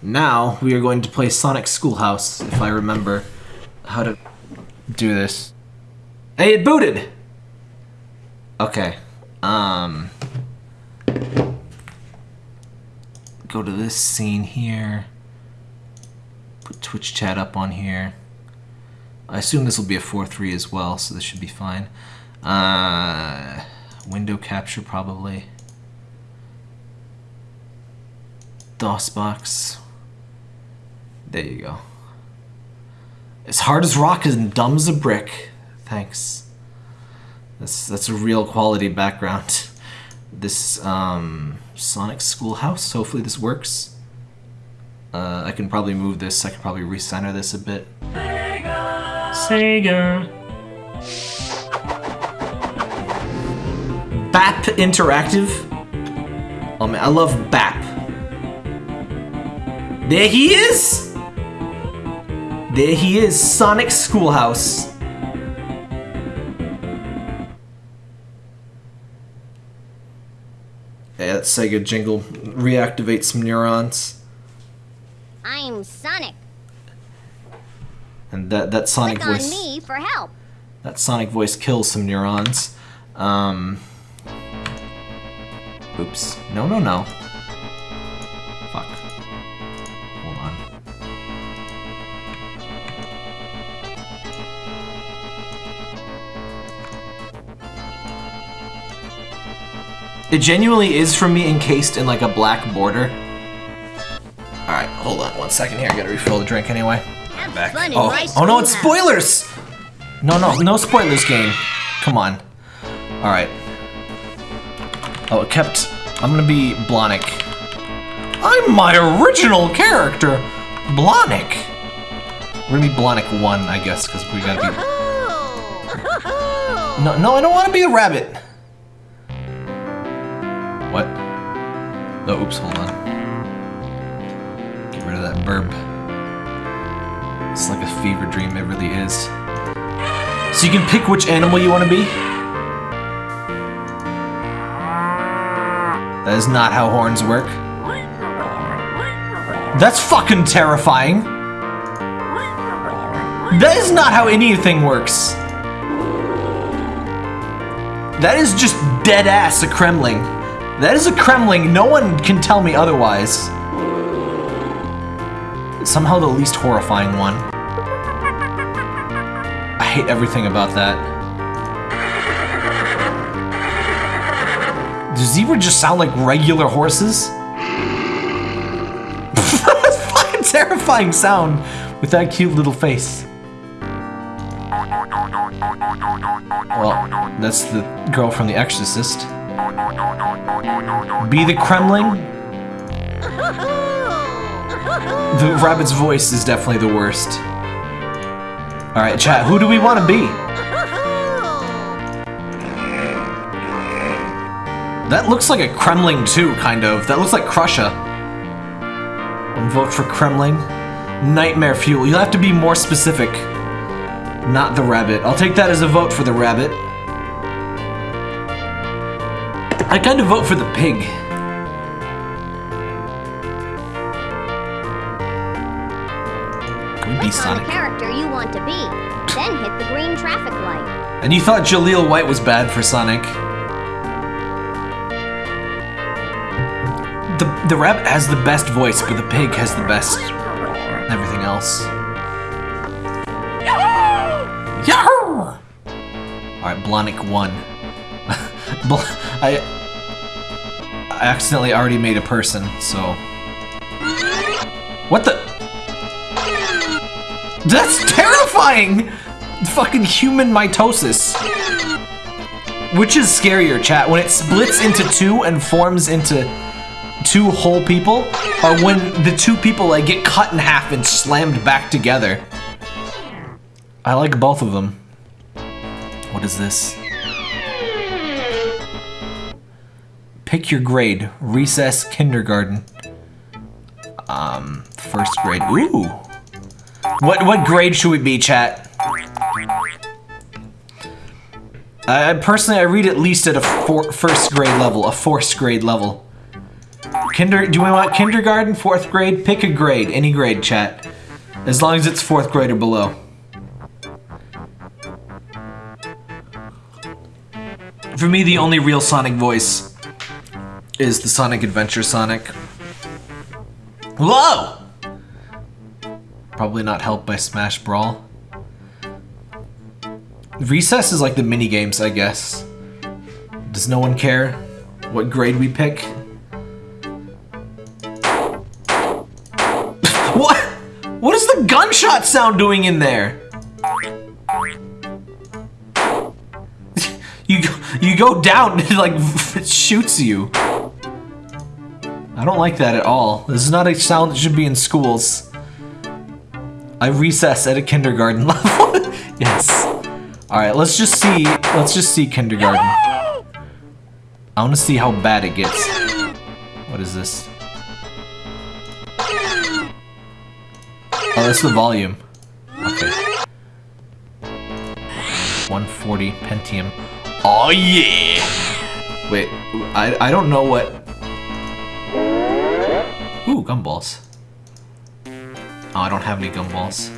Now we are going to play Sonic Schoolhouse, if I remember how to do this. Hey, it booted! Okay. Um. Go to this scene here. Put Twitch chat up on here. I assume this will be a 4-3 as well, so this should be fine. Uh, window capture probably. DOSBox. There you go. As hard as rock and dumb as a brick. Thanks. That's that's a real quality background. This um, Sonic Schoolhouse. Hopefully this works. Uh, I can probably move this. I can probably recenter this a bit. Sega. BAP Interactive. Oh man, I love BAP. There he is! There he is, Sonic Schoolhouse. Yeah, that Sega jingle reactivate some neurons. I'm Sonic. And that, that Sonic Click on voice me for help. that Sonic voice kills some neurons. Um Oops. No no no. It genuinely is for me encased in like a black border. Alright, hold on one second here. I gotta refill the drink anyway. Have Back. fun in Oh, oh no, it's spoilers! No, no, no spoilers game. Come on. Alright. Oh, it kept... I'm gonna be Blonic. I'm my original character! Blonic! We're gonna be Blonic 1, I guess, because we gotta be... No, no, I don't want to be a rabbit! What? Oh, oops, hold on. Get rid of that burp. It's like a fever dream, it really is. So you can pick which animal you want to be? That is not how horns work. That's fucking terrifying! That is not how anything works! That is just dead ass a Kremling. That is a Kremling, no one can tell me otherwise. Somehow the least horrifying one. I hate everything about that. Do zebra just sound like regular horses? That's fucking terrifying sound with that cute little face. Well, that's the girl from The Exorcist. Be the Kremling? The rabbit's voice is definitely the worst. Alright, chat, who do we want to be? That looks like a Kremling too, kind of. That looks like Krusha. Vote for Kremling. Nightmare Fuel. You'll have to be more specific. Not the rabbit. I'll take that as a vote for the rabbit. I kind of vote for the pig. Can be Click on the Sonic? character you want to be. Then hit the green traffic light. And you thought Jaleel White was bad for Sonic. The, the rabbit has the best voice, but the pig has the best everything else. Yahoo! Alright, Blonic 1. Bl- I, I accidentally already made a person, so... What the? That's terrifying! Fucking human mitosis. Which is scarier, chat? When it splits into two and forms into two whole people? Or when the two people like get cut in half and slammed back together? I like both of them. What is this? Pick your grade. Recess kindergarten. Um, first grade. Ooh. What what grade should we be, chat? I personally I read at least at a four, first grade level, a fourth grade level. Kinder, do we want kindergarten, fourth grade? Pick a grade, any grade, chat. As long as it's fourth grade or below. For me, the only real Sonic voice is the Sonic Adventure Sonic. Whoa! Probably not helped by Smash Brawl. Recess is like the mini games, I guess. Does no one care what grade we pick? what? What is the gunshot sound doing in there? you go, you go down and like it shoots you. Don't like that at all. This is not a sound that should be in schools. I recess at a kindergarten level. yes. All right, let's just see. Let's just see kindergarten. I want to see how bad it gets. What is this? Oh, that's the volume. Okay. 140 Pentium. Oh yeah! Wait, I I don't know what. Gumballs. Oh, I don't have any gumballs.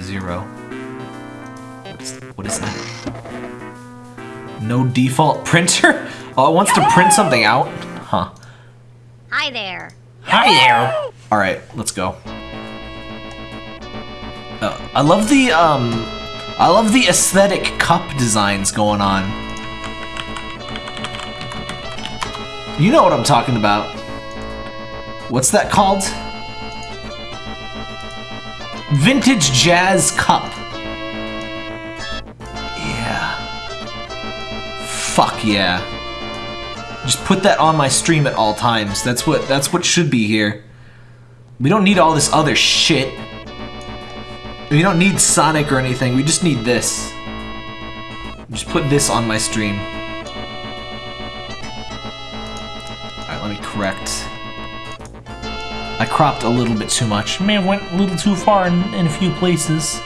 Zero. What's, what is that? No default printer? Oh, it wants to print something out? Huh. Hi there. Hi there! Alright, let's go. Uh, I love the, um... I love the aesthetic cup designs going on. You know what I'm talking about. What's that called? Vintage Jazz Cup. Yeah. Fuck yeah. Just put that on my stream at all times. That's what that's what should be here. We don't need all this other shit. We don't need Sonic or anything. We just need this. Just put this on my stream. Alright, let me correct. I cropped a little bit too much. May have went a little too far in, in a few places.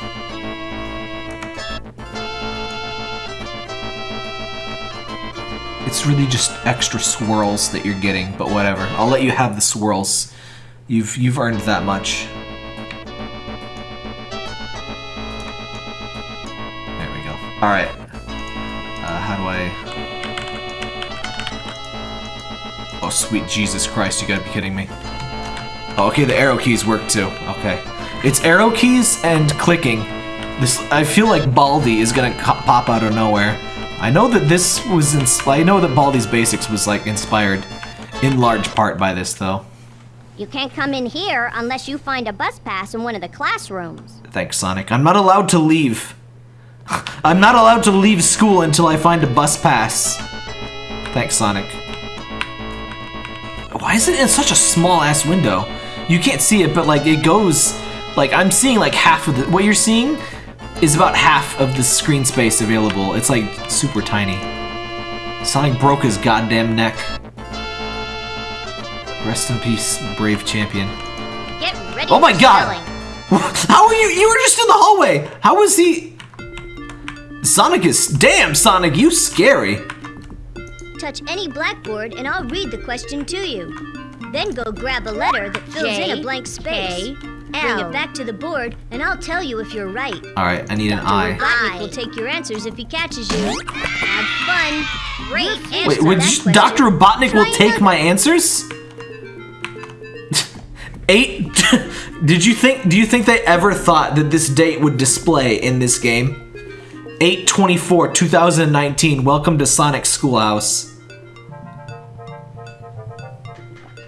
It's really just extra swirls that you're getting, but whatever. I'll let you have the swirls. You've you've earned that much. There we go. All right. Uh, how do I? Oh, sweet Jesus Christ! You gotta be kidding me. Oh, okay, the arrow keys work too. Okay, it's arrow keys and clicking. This I feel like Baldi is gonna pop out of nowhere. I know that this was in. I know that Baldi's Basics was like inspired in large part by this though. You can't come in here unless you find a bus pass in one of the classrooms. Thanks, Sonic. I'm not allowed to leave. I'm not allowed to leave school until I find a bus pass. Thanks, Sonic. Why is it in such a small ass window? You can't see it, but like it goes, like I'm seeing like half of the, what you're seeing is about half of the screen space available. It's like super tiny. Sonic broke his goddamn neck. Rest in peace, brave champion. Get ready Oh my God! How are you? You were just in the hallway. How was he? Sonic is damn Sonic. You scary. Touch any blackboard and I'll read the question to you. Then go grab a letter that fills in a blank space. K, Bring it back to the board and I'll tell you if you're right. All right, I need an eye. Robotnik I. will take your answers if he catches you. Have fun. Great Refuse Wait, would that you. Dr. Robotnik will take another. my answers? Eight. Did you think? Do you think they ever thought that this date would display in this game? 824 2019. Welcome to Sonic Schoolhouse.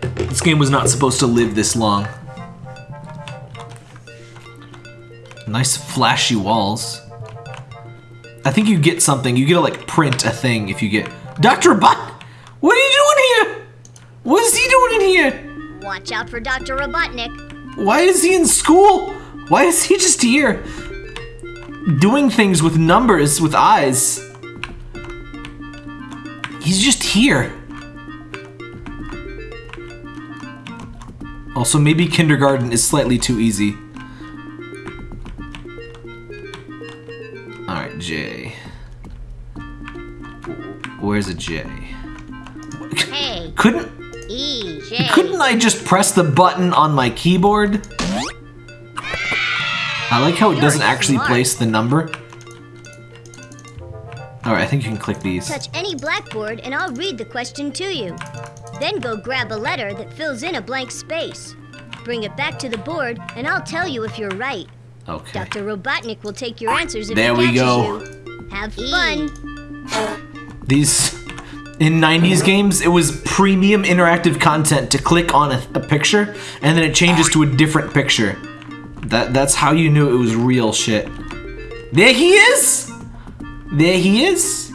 This game was not supposed to live this long. Nice flashy walls. I think you get something. You get to like print a thing if you get Dr. Bot. What are you doing here? What is he doing in here? Watch out for Dr. Robotnik. Why is he in school? Why is he just here? Doing things with numbers with eyes. He's just here. Also, maybe kindergarten is slightly too easy. Alright, J. Where's a J? Hey, Couldn't E. J. Couldn't I just press the button on my keyboard? I like how it You're doesn't actually smart. place the number. Alright, I think you can click these. Touch any blackboard and I'll read the question to you. Then go grab a letter that fills in a blank space. Bring it back to the board and I'll tell you if you're right. Okay. Dr. Robotnik will take your answers if There he we catches go. you. Have fun. These in 90s games, it was premium interactive content to click on a, a picture and then it changes to a different picture. That that's how you knew it was real shit. There he is. There he is.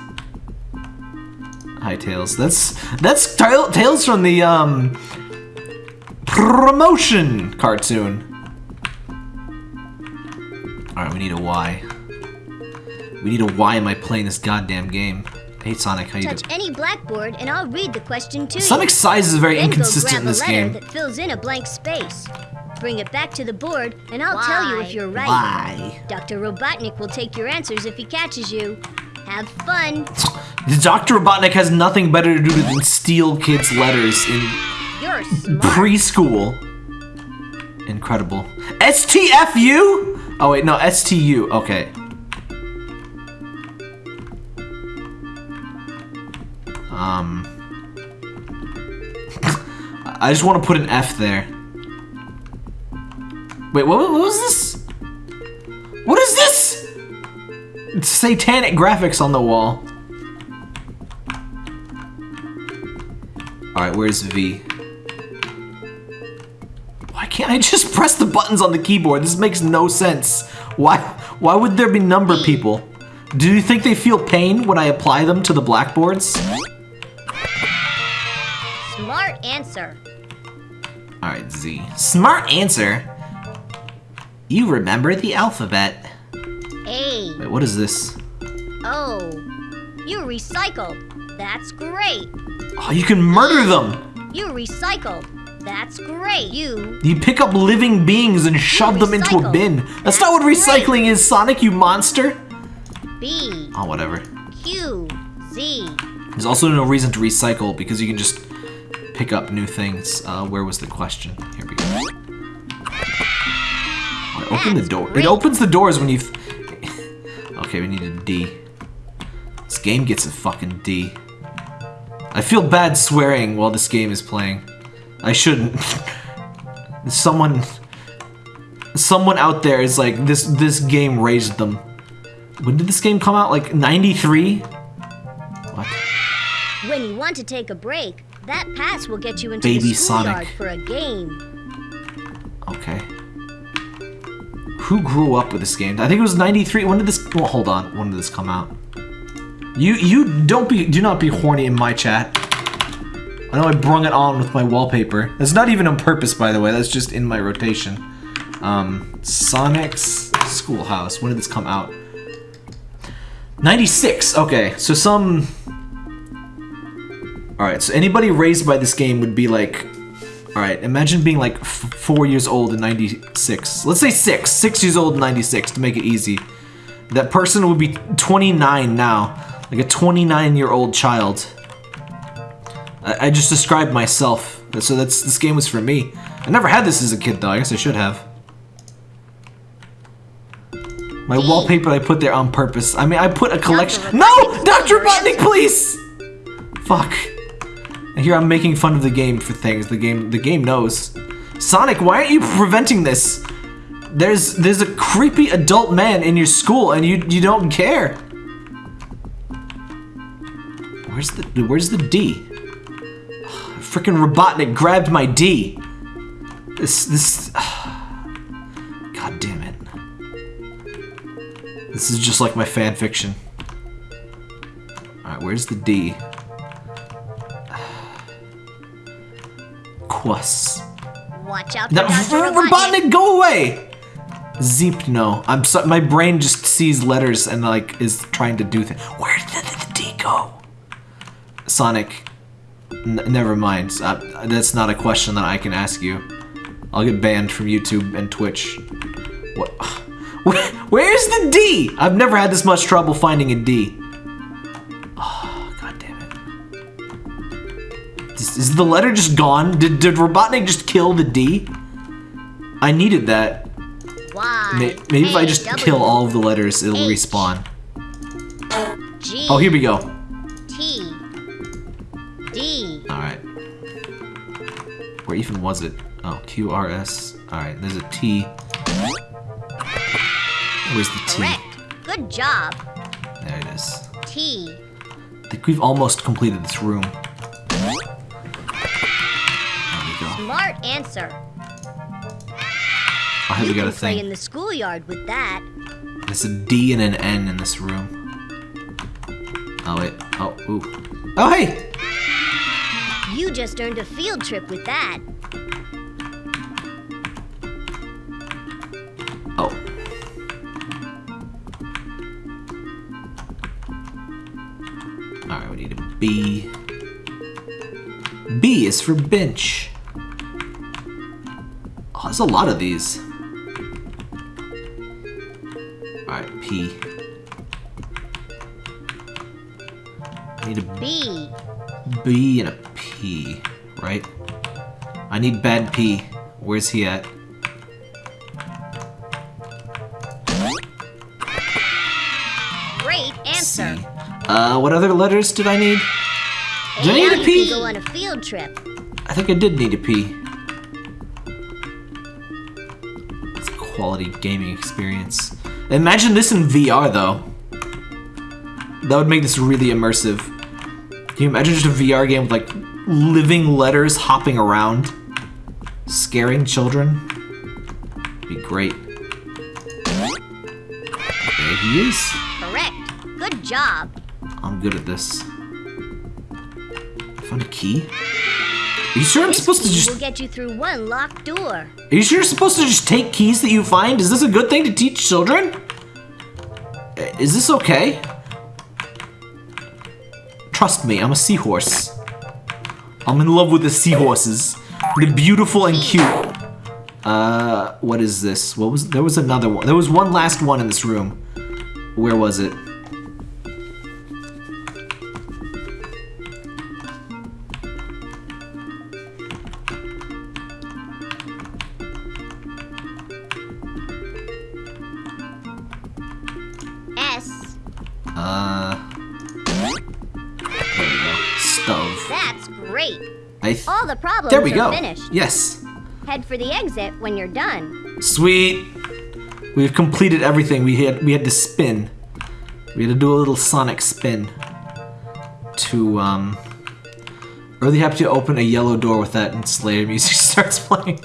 Hi Tails. That's that's Tail- Tails from the um promotion cartoon. All right, we need a Y. We need a Y. Am I playing this goddamn game? Hey Sonic, how you Touch doing? any blackboard and I'll read the question to you. Sonic's size is very Then go inconsistent grab in this a letter game. that fills in a blank space. Bring it back to the board and I'll tell you if you're right. Why? Dr. Robotnik will take your answers if he catches you. Have fun. Dr. Robotnik has nothing better to do than steal kids' letters in preschool. Incredible. STFU? Oh wait, no, STU. Okay. Um. I just want to put an F there. Wait, what, what was this? What is this? It's satanic graphics on the wall. Alright, where's V? Why can't I just press the buttons on the keyboard? This makes no sense. Why why would there be number people? Do you think they feel pain when I apply them to the blackboards? Smart answer. Alright, Z. Smart answer. You remember the alphabet. A. Wait, what is this? O. You recycled. That's great. Oh, you can murder them! You recycled. That's great. You. You pick up living beings and shove them into a bin. That's, That's not what great. recycling is, Sonic, you monster! B. Oh, whatever. Q. Z. There's also no reason to recycle because you can just pick up new things. Uh, where was the question? Here we go. Oh, open the door. It opens the doors when you've... okay, we need a D. This game gets a fucking D. I feel bad swearing while this game is playing. I shouldn't. someone... Someone out there is like, this, this game raised them. When did this game come out? Like, 93? What? When you want to take a break, that pass will get you into Baby the schoolyard Sonic. for a game. Okay. Who grew up with this game? I think it was 93. When did this well, hold on. When did this come out? You you don't be do not be horny in my chat. I know I brung it on with my wallpaper. That's not even on purpose by the way. That's just in my rotation. Um Sonic's Schoolhouse. When did this come out? 96. Okay. So some All right. So anybody raised by this game would be like Alright, imagine being like f- four years old in 96. Let's say six. Six years old in 96 to make it easy. That person would be 29 now. Like a 29 year old child. I, I just described myself. So that's this game was for me. I never had this as a kid though. I guess I should have. My wallpaper I put there on purpose. I mean, I put a collection. Dr. No! Dr. Robotnik, please! Fuck. Here I'm making fun of the game for things. The game the game knows. Sonic, why aren't you preventing this? There's there's a creepy adult man in your school and you you don't care. Where's the where's the D? Freaking Robotnik grabbed my D. This this God damn it. This is just like my fan fiction. Alright, where's the D? Quas. Watch out for No. Robotnik, go away! Zeep, no. I'm so, my brain just sees letters and like is trying to do things. Where did the, the D go? Sonic, never mind. Uh, that's not a question that I can ask you. I'll get banned from YouTube and Twitch. What? Where, where's the D? I've never had this much trouble finding a D. Is, the letter just gone? Did, did Robotnik just kill the D? I needed that. Y. Maybe if I just kill all of the letters, it'll respawn. G, Oh, here we go. T, D, Alright. Where even was it? Oh, Q, R, S. Alright, there's a T. Where's the T? correct. Good job. There it is. T, I think we've almost completed this room. Answer. Here you we got a play in the schoolyard with that. There's a D and an N in this room. Oh, wait. Oh, ooh. Oh, hey! You just earned a field trip with that. Oh. Alright, we need a B. B is for bench. There's a lot of these. Alright, P. I need a B, B and a P, right? I need bad P. Where's he at? great answer. C. Uh, what other letters did I need? Did I need a P? go on a field trip. I think I did need a P. quality gaming experience. Imagine this in VR though. That would make this really immersive. Can you imagine just a VR game with like living letters hopping around? Scaring children? Be great. There he is. Correct. Good job. I'm good at this. Found a key? Are you sure I'm supposed to just will get you through one locked door. Are you sure you're supposed to just take keys that you find? Is this a good thing to teach children? Uh, Is this okay? Trust me, I'm a seahorse. I'm in love with the seahorses. They're beautiful and cute. Uh, what is this? What was, there was another one. There was one last one in this room. Where was it? There we go. finished. Yes. Head for the exit when you're done. Sweet. We've completed everything. We had we had to spin. We had to do a little sonic spin to um really happy to open a yellow door with that and Slayer music starts playing.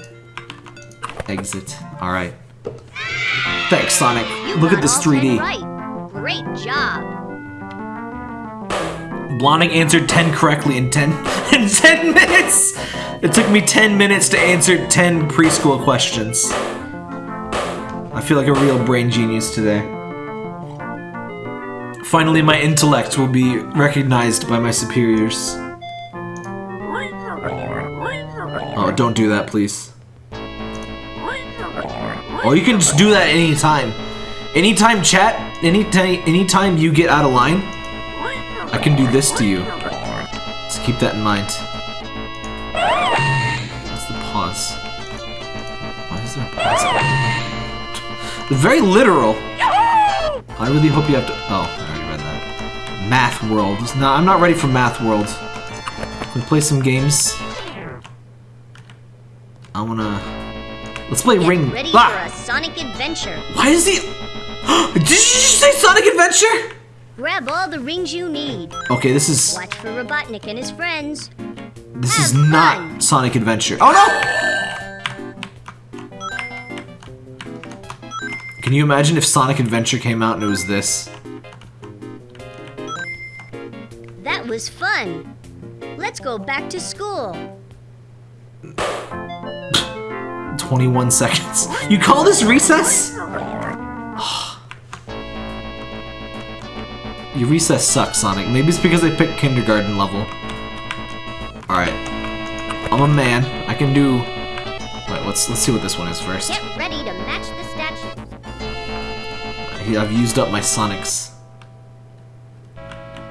Exit. Alright. Thanks, Sonic. You Look at this 3D. Right. Great job. Blonding answered 10 correctly in 10 in 10 minutes. It took me 10 minutes to answer 10 preschool questions. I feel like a real brain genius today. Finally, my intellect will be recognized by my superiors. Oh, don't do that, please. Oh, you can just do that anytime. Anytime, chat. Anytime, anytime you get out of line, I can do this to you. So keep that in mind. What's the pause? Why is there a pause? They're very literal. I really hope you have to. Oh, I already read that. Math World. No, I'm not ready for Math World. Can we play some games? I wanna. Let's play Get Ring. ready Ah! for a Sonic adventure. Why is he? Did you just say Sonic Adventure? Grab all the rings you need. Okay, this is Watch for Robotnik and his friends. this is Have not. Sonic Adventure. Oh no! Can you imagine if Sonic Adventure came out and it was this? That was fun. Let's go back to school. 21 seconds. You call this recess? Your recess sucks, Sonic. Maybe it's because I picked kindergarten level. Alright. I'm a man. I can do... Wait, let's, let's see what this one is first. Get ready to match the statues. I've used up my Sonics.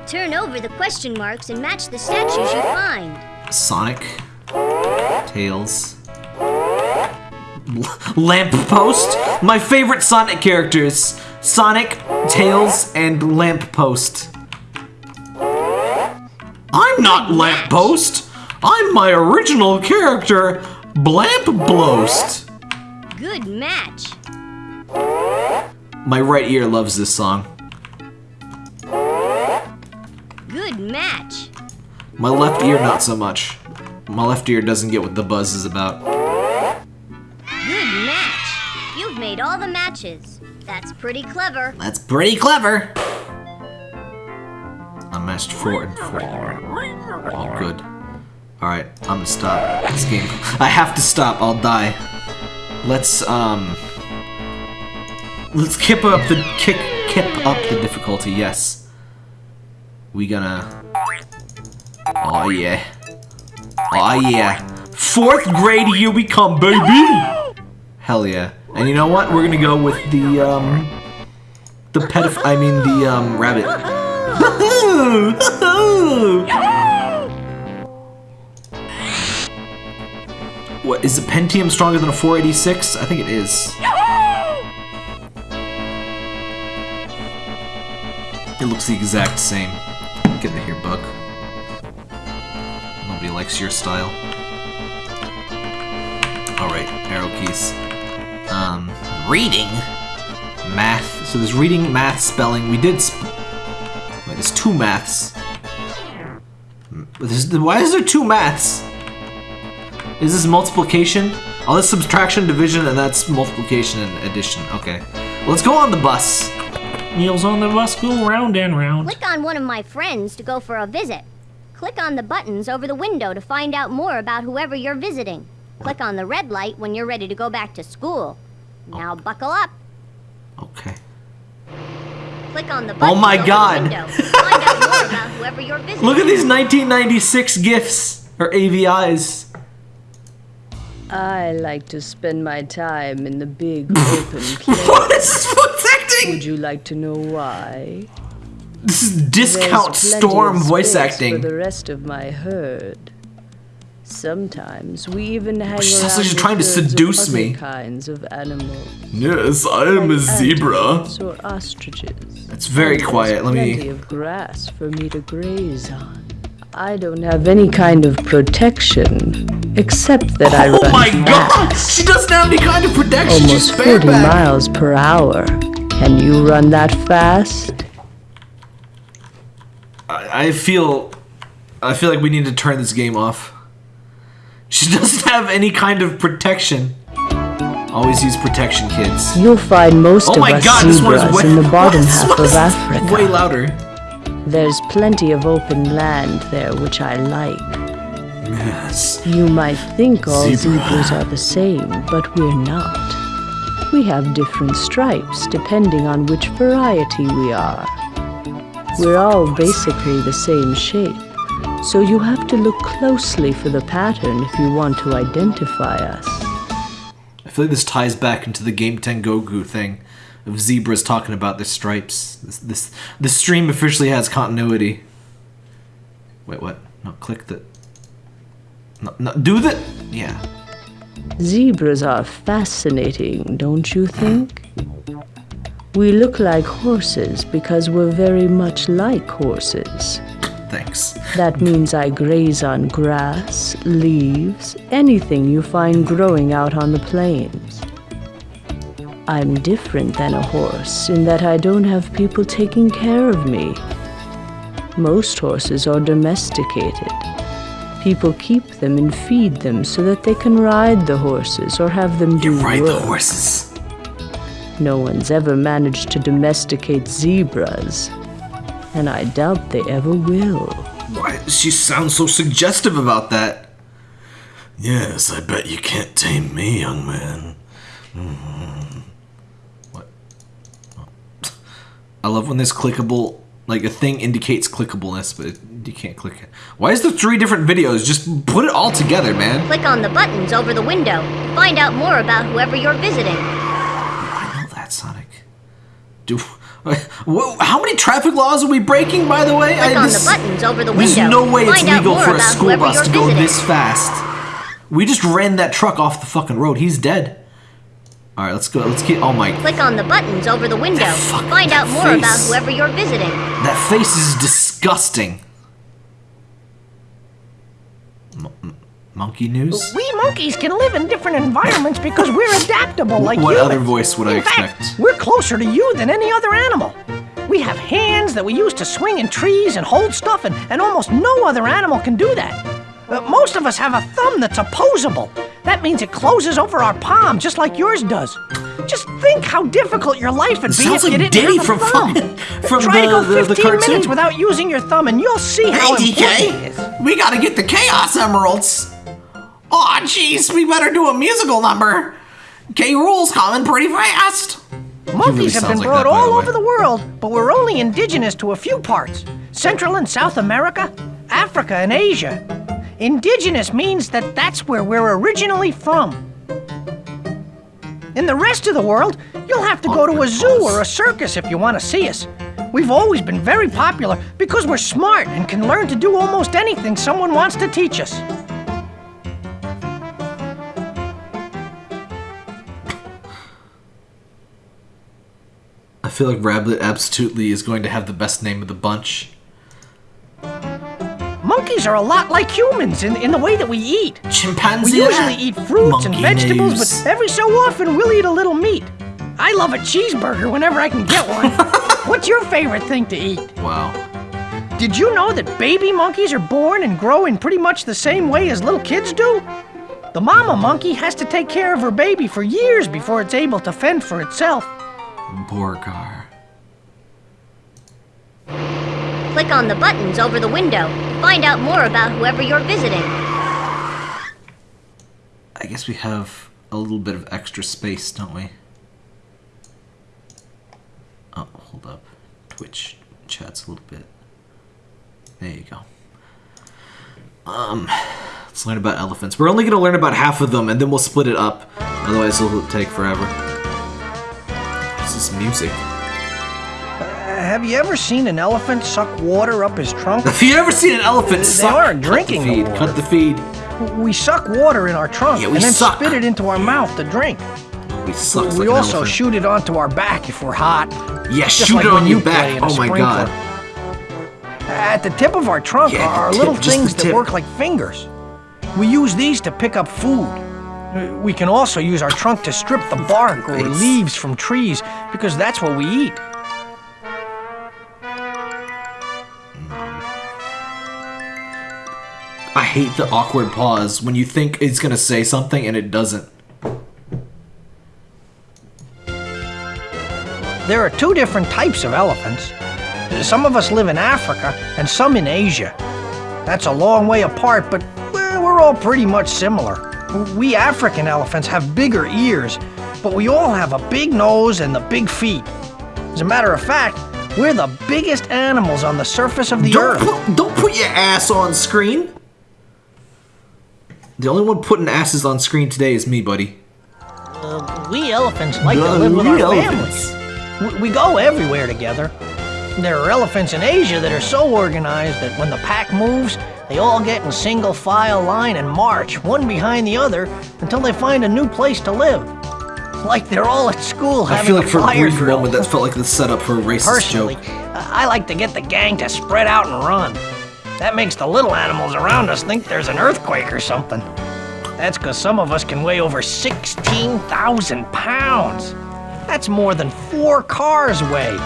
Turn over the question marks and match the statues you find. Sonic, Tails, Lamppost. My favorite Sonic characters: Sonic, Tails, and Lamppost. I'm not Lamppost. I'm my original character, Blampblost. Good match. My right ear loves this song. Good match. My left ear, not so much. My left ear doesn't get what the buzz is about. Made all the matches. That's pretty clever. That's pretty clever. I matched four and four. Oh, good. Alright, I'm gonna stop this game. I have to stop, I'll die. Let's, um... Let's kip up the, kick, kip up the difficulty, yes. We gonna... Oh yeah. Oh yeah. Fourth grade, here we come, baby! Hell yeah. And you know what? We're gonna go with the, um... The pedoph- I mean the, um, rabbit. what, is a Pentium stronger than a 486? I think it is. It looks the exact same. Get in here, bug. Nobody likes your style. Alright, arrow keys. Um, reading? Math. So there's reading, math, spelling. We did sp Wait, there's two maths. There's, why is there two maths? Is this multiplication? Oh, that's subtraction, division, and that's multiplication and addition. Okay. Let's go on the bus. Meals on the bus go round and round. Click on one of my friends to go for a visit. Click on the buttons over the window to find out more about whoever you're visiting. Click on the red light when you're ready to go back to school. Now oh. buckle up. Okay. Click on the oh buttons my God. the window to find out more about whoever you're visiting. Look at these 1996 GIFs, or AVIs. I like to spend my time in the big open place. What is voice acting? Would you like to know why? This is discount storm voice acting. For the rest of my herd. Sometimes we even hang She around like she's trying to seduce me. kinds of animals. Yes, I am a zebra. Or ostriches. It's very And quiet. Let plenty me. of grass for me to graze on. I don't have any kind of protection, except that I oh run Oh my god! She doesn't have any kind of protection. almost She's 40 bareback. miles per hour. Can you run that fast? I I feel, I feel like we need to turn this game off. She doesn't have any kind of protection. Always use protection, kids. You'll find most Oh of us god, zebras way. in the bottom half of Africa. Way louder. There's plenty of open land there, which I like. Yes. You might think all Zebra. zebras are the same, but we're not. We have different stripes depending on which variety we are. We're all basically the same shape, so you have to look closely for the pattern if you want to identify us. I feel like this ties back into the Game Tengoku thing of zebras talking about their stripes. This, this, the stream officially has continuity. Wait, what? No, click the. No, no, do the. Yeah. Zebras are fascinating, don't you think? We look like horses because we're very much like horses. Thanks. That means I graze on grass, leaves, anything you find growing out on the plains. I'm different than a horse in that I don't have people taking care of me. Most horses are domesticated. People keep them and feed them so that they can ride the horses or have them do You ride the work. horses. No one's ever managed to domesticate zebras, and I doubt they ever will. Why does she sound so suggestive about that? Yes, I bet you can't tame me, young man. Mhm. What? Oh. I love when this clickable, like a thing indicates clickableness, but it, you can't click it. Why is there three different videos? Just put it all together, man. Click on the buttons over the window find out more about whoever you're visiting. I know that, Sonic. Do Whoa, how many traffic laws are we breaking, by the way? Click I- on this- the buttons over the There's no way it's Find legal for a school bus to go visiting. this fast. We just ran that truck off the fucking road. He's dead. All right, let's go. Let's get. Oh my, Click on the buttons over the window. Find out more face. about whoever you're visiting. that face is disgusting. Monkey news. We monkeys can live in different environments because we're adaptable like What humans. other voice would I in fact, expect? we're closer to you than any other animal. We have hands that we use to swing in trees and hold stuff, and, and almost no other animal can do that. Uh, most of us have a thumb that's opposable. That means it closes over our palm, just like yours does. Just think how difficult your life would It be sounds if you didn't Diddy have a from thumb. from Try to the- go the- the 15 minutes without using your thumb, and you'll see how important it is. we gotta get the Chaos Emeralds. Aw, jeez, we better do a musical number. K. Rule's coming pretty fast. Monkeys have sounds been like brought that, all the over the world, but we're only indigenous to a few parts Central and South America, Africa, and Asia. Indigenous means that that's where we're originally from. In the rest of the world, you'll have to go to a zoo or a circus if you want to see us. We've always been very popular because we're smart and can learn to do almost anything someone wants to teach us. Feel like Rablet absolutely is going to have the best name of the bunch. Monkeys are a lot like humans in, in the way that we eat. Chimpanzee. We usually eat fruits and vegetables, news. but every so often we'll eat a little meat. I love a cheeseburger whenever I can get one. What's your favorite thing to eat? Wow. Did you know that baby monkeys are born and grow in pretty much the same way as little kids do? The mama monkey has to take care of her baby for years before it's able to fend for itself. Borgar. Click on the buttons over the window. to Find out more about whoever you're visiting. I guess we have a little bit of extra space, don't we? Oh, hold up. Twitch chats a little bit. There you go. Um, let's learn about elephants. We're only going to learn about half of them, and then we'll split it up. Otherwise, it'll take forever. What's this music? Uh, have you ever seen an elephant suck water up his trunk? Have you ever seen an elephant They suck? are Cut the drinking the feed. water. Cut the feed. We suck water in our trunk Yeah, and then suck. spit it into our mouth to drink. We suck we like also shoot it onto our back if we're hot. Yeah, just shoot like it on you your back. play in a Oh my god. At the tip of our trunk Yeah, are tip, little things that work like fingers. We use these to pick up food. We can also use our trunk to strip the bark or leaves from trees because that's what we eat. I hate the awkward pause when you think it's gonna say something and it doesn't. There are two different types of elephants. Some of us live in Africa and some in Asia. That's a long way apart, but we're all pretty much similar. We African elephants have bigger ears, but we all have a big nose and the big feet. As a matter of fact, we're the biggest animals on the surface of the Don't earth. put, don't put your ass on screen. The only one putting asses on screen today is me, buddy. Uh, we elephants like to Uh, live with our elephants. families. We, we go everywhere together. There are elephants in Asia that are so organized that when the pack moves, they all get in single file line and march, one behind the other, until they find a new place to live. Like they're all at school I feel like for a brief drill. moment that felt like the setup for a racist Personally, joke. I I like to get the gang to spread out and run. That makes the little animals around us think there's an earthquake or something. That's because some of us can weigh over 16,000 pounds. That's more than four cars weigh.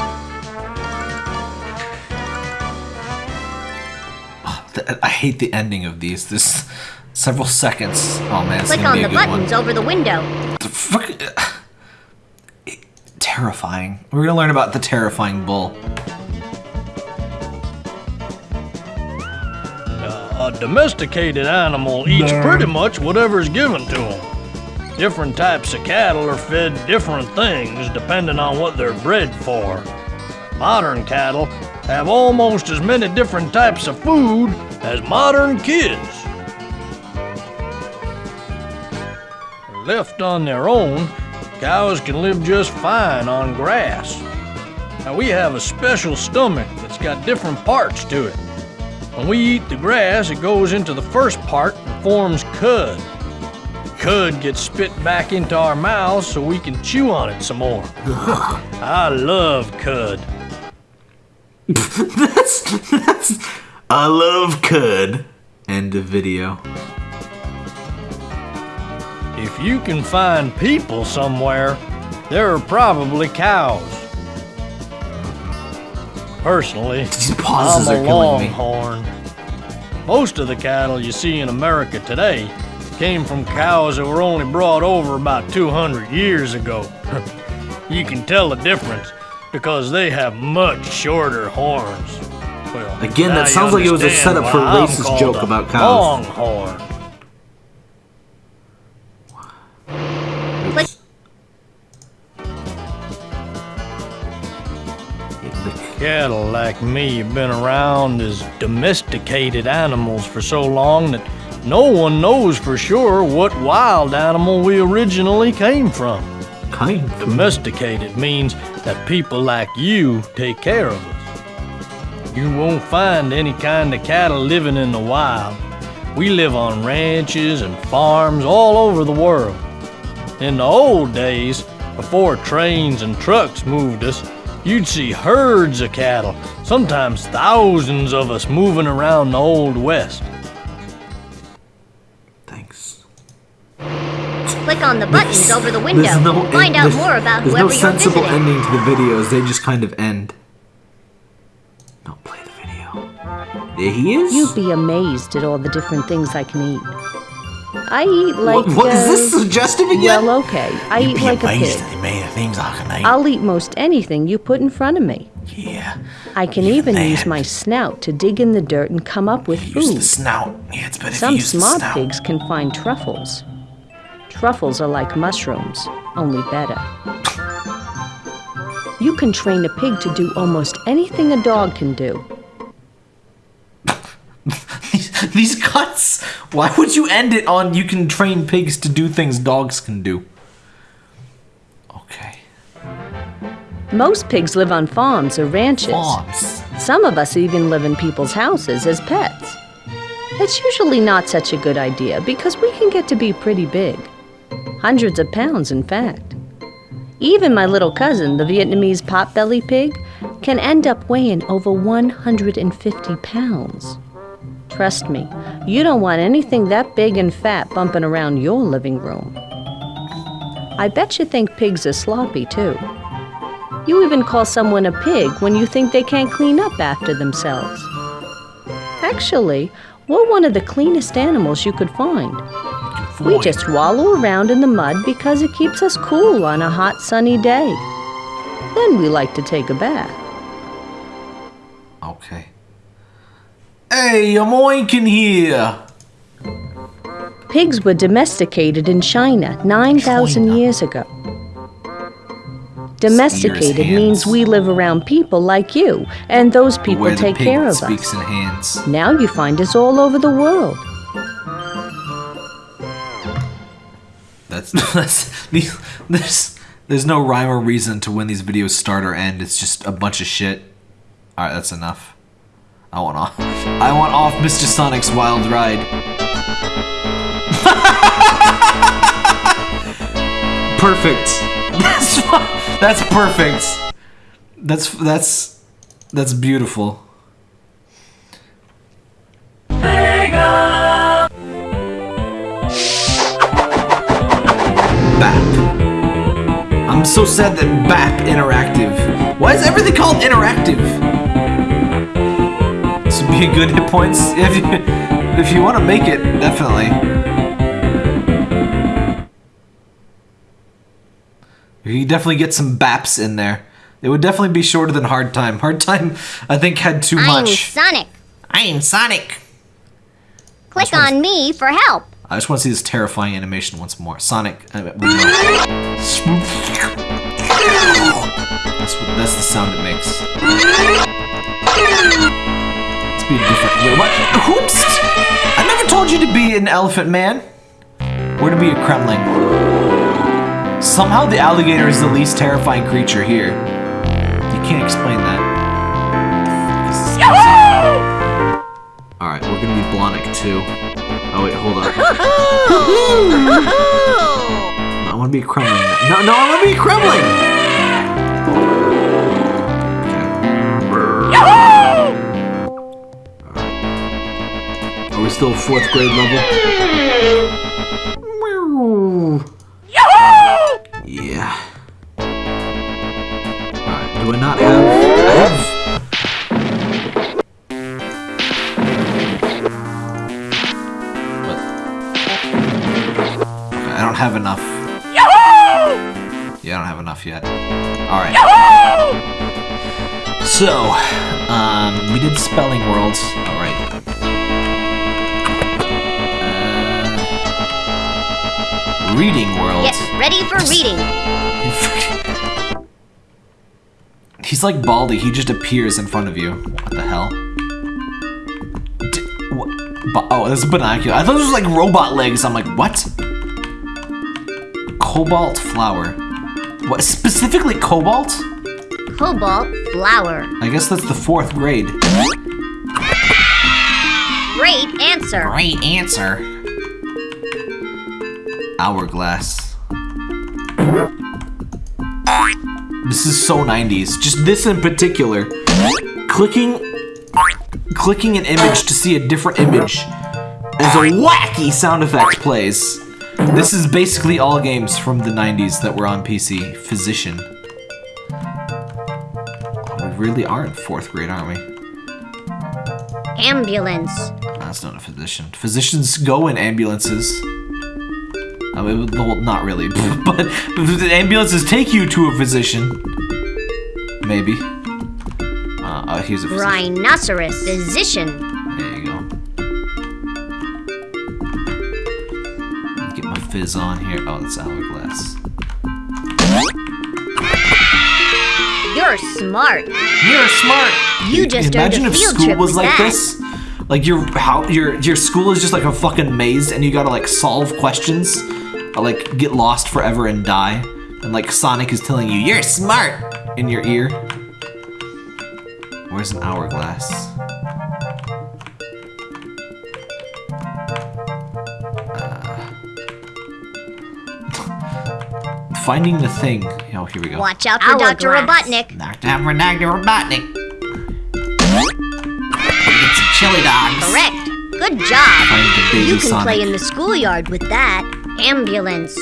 I hate the ending of these. This several seconds. Oh man, Click on be a the good buttons one. over the window. The fuck- terrifying. We're gonna learn about the terrifying bull. A domesticated animal eats pretty much whatever's given to him. Different types of cattle are fed different things depending on what they're bred for. Modern cattle have almost as many different types of food as modern kids. Left on their own, cows can live just fine on grass. Now we have a special stomach that's got different parts to it. When we eat the grass, it goes into the first part and forms cud. Cud gets spit back into our mouths so we can chew on it some more. I love cud. that's, that's. I love cud. End of video. If you can find people somewhere, there are probably cows. Personally, These pauses I'm a are killing me. longhorn. Most of the cattle you see in America today came from cows that were only brought over about 200 years ago. you can tell the difference because they have much shorter horns. Well, Again, that sounds like it was a setup for a racist joke a about cows. Longhorn. Click Cattle like me have been around as domesticated animals for so long that no one knows for sure what wild animal we originally came from. Kind. Domesticated means that people like you take care of us. You won't find any kind of cattle living in the wild. We live on ranches and farms all over the world. In the old days, before trains and trucks moved us, you'd see herds of cattle, sometimes thousands of us moving around the Old West. On the buttons over the window. There's no Find out more about whoever no you're sensible visiting. ending to the videos. They just kind of end. Don't play the video. There he is. You'd be amazed at all the different things I can eat. I eat like. what, what is uh, this suggestive again? Well, okay. I eat like a pig. the many things I can eat. I'll eat most anything you put in front of me. yeah. I can even use my snout to dig in the dirt and come up with you food. Use the snout. Yeah, it's better Some if you use the smart snout. pigs can find truffles. Truffles are like mushrooms, only better. You can train a pig to do almost anything a dog can do. these, these cuts. Why would you end it on you can train pigs to do things dogs can do? Okay. Most pigs live on farms or ranches. Farms. Some of us even live in people's houses as pets. It's usually not such a good idea because we can get to be pretty big. Hundreds of pounds, in fact. Even my little cousin, the Vietnamese potbelly pig, can end up weighing over 150 pounds. Trust me, you don't want anything that big and fat bumping around your living room. I bet you think pigs are sloppy, too. You even call someone a pig when you think they can't clean up after themselves. Actually, we're one of the cleanest animals you could find. We just wallow around in the mud because it keeps us cool on a hot sunny day. Then we like to take a bath. Okay. Hey, I'm oinking here. Pigs were domesticated in China 9,000 years ago. Domesticated means we live around people like you, and those people take care of us. Now you find us all over the world. That's that's. There's there's no rhyme or reason to when these videos start or end. It's just a bunch of shit. All right, that's enough. I want off. I want off Mr. Sonic's wild ride. perfect. That's that's perfect. That's that's that's beautiful. I'm so sad that BAP Interactive. Why is everything called interactive? This would be a good hit points if you if you want to make it, definitely. You definitely get some BAPs in there. It would definitely be shorter than Hard Time. Hard Time, I think, had too I'm much. Sonic. I'm Sonic. Click on me for help. I just want to see this terrifying animation once more. Sonic. uh, That's, what, that's the sound it makes. Let's be different. Wait, what? Oops! I never told you to be an elephant man. Or to be a Kremling. Somehow the alligator is the least terrifying creature here. You can't explain that. Alright, we're gonna be Blonic too. Oh wait, hold up. I wanna be Kremling. No, no, I wanna be Kremling! Alright. Are we still fourth grade level? Yeah. Alright, do I not have... have enough. Yeah, I don't have enough yet. Alright. So, um, we did Spelling Worlds. Alright. Uh, reading Worlds. Get ready for reading. He's like Baldi, he just appears in front of you. What the hell? D what? Oh, this is binocular. I thought those was like robot legs. I'm like, what? Cobalt flower. What, specifically cobalt? Cobalt flower. I guess that's the fourth grade. Great answer. Great answer. Hourglass. This is so 90s. Just this in particular. Clicking clicking an image to see a different image as a wacky sound effect plays. This is basically all games from the 90s that were on PC. Physician. We really are in fourth grade, aren't we? Ambulance. That's not a physician. Physicians go in ambulances. I mean, well, not really, but ambulances take you to a physician. Maybe. Uh, oh, here's a physician. Rhinoceros. Physician. Fizz on here. Oh, that's hourglass. You're smart. You're smart. You just Imagine if school was like that. this. Like your how your your school is just like a fucking maze, and you gotta like solve questions, or like get lost forever and die, and like Sonic is telling you you're smart in your ear. Where's an hourglass? Finding the thing. Oh, here we go. Watch out for Dr. Robotnik. Knocked out for Dr. Robotnik. Get some chili dogs. Correct. Good job. Find the baby You can play in the schoolyard with that. Ambulance.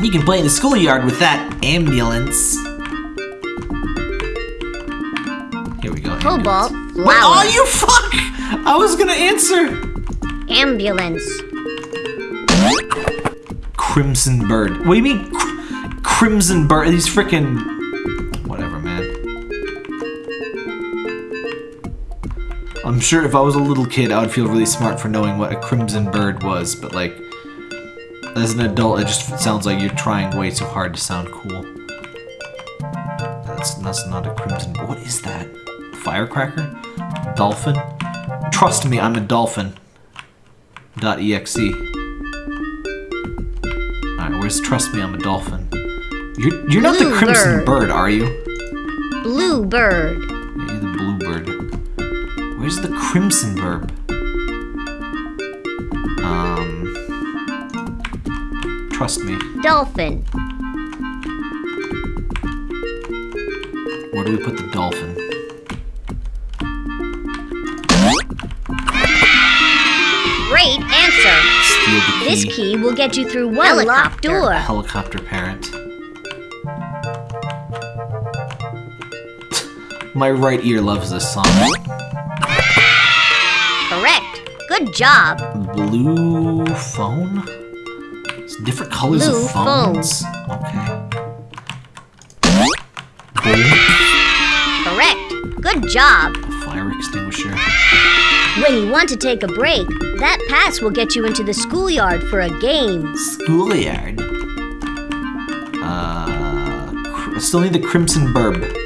You can play in the schoolyard with that ambulance. Here we go. Cobalt ambulance. flower. What? Oh, you fuck! I was gonna answer. Ambulance. Crimson Bird. What do you mean, cr- Crimson Bird? These freaking. Whatever, man. I'm sure if I was a little kid, I would feel really smart for knowing what a Crimson Bird was, but like. As an adult, it just sounds like you're trying way too hard to sound cool. That's, that's not a Crimson. Bird. What is that? Firecracker? Dolphin? Trust me, I'm a dolphin. Dot exe. Alright, where's Trust Me I'm a Dolphin? You're, you're not the Crimson bird. Bird, are you? Blue bird. Yeah, the Blue Bird. Where's the Crimson Bird? Um. Trust me. Dolphin. Where do we put the dolphin? Great answer. Steal the key. This key will get you through one locked door. Helicopter parent. My right ear loves this song. Correct. Good job. Blue phone? It's different colors Blue of phones. Okay. Boom. Correct. Good job. Fire extinguisher. When you want to take a break, that pass will get you into the schoolyard for a game. Schoolyard. Uh, I still need the Crimson Burb.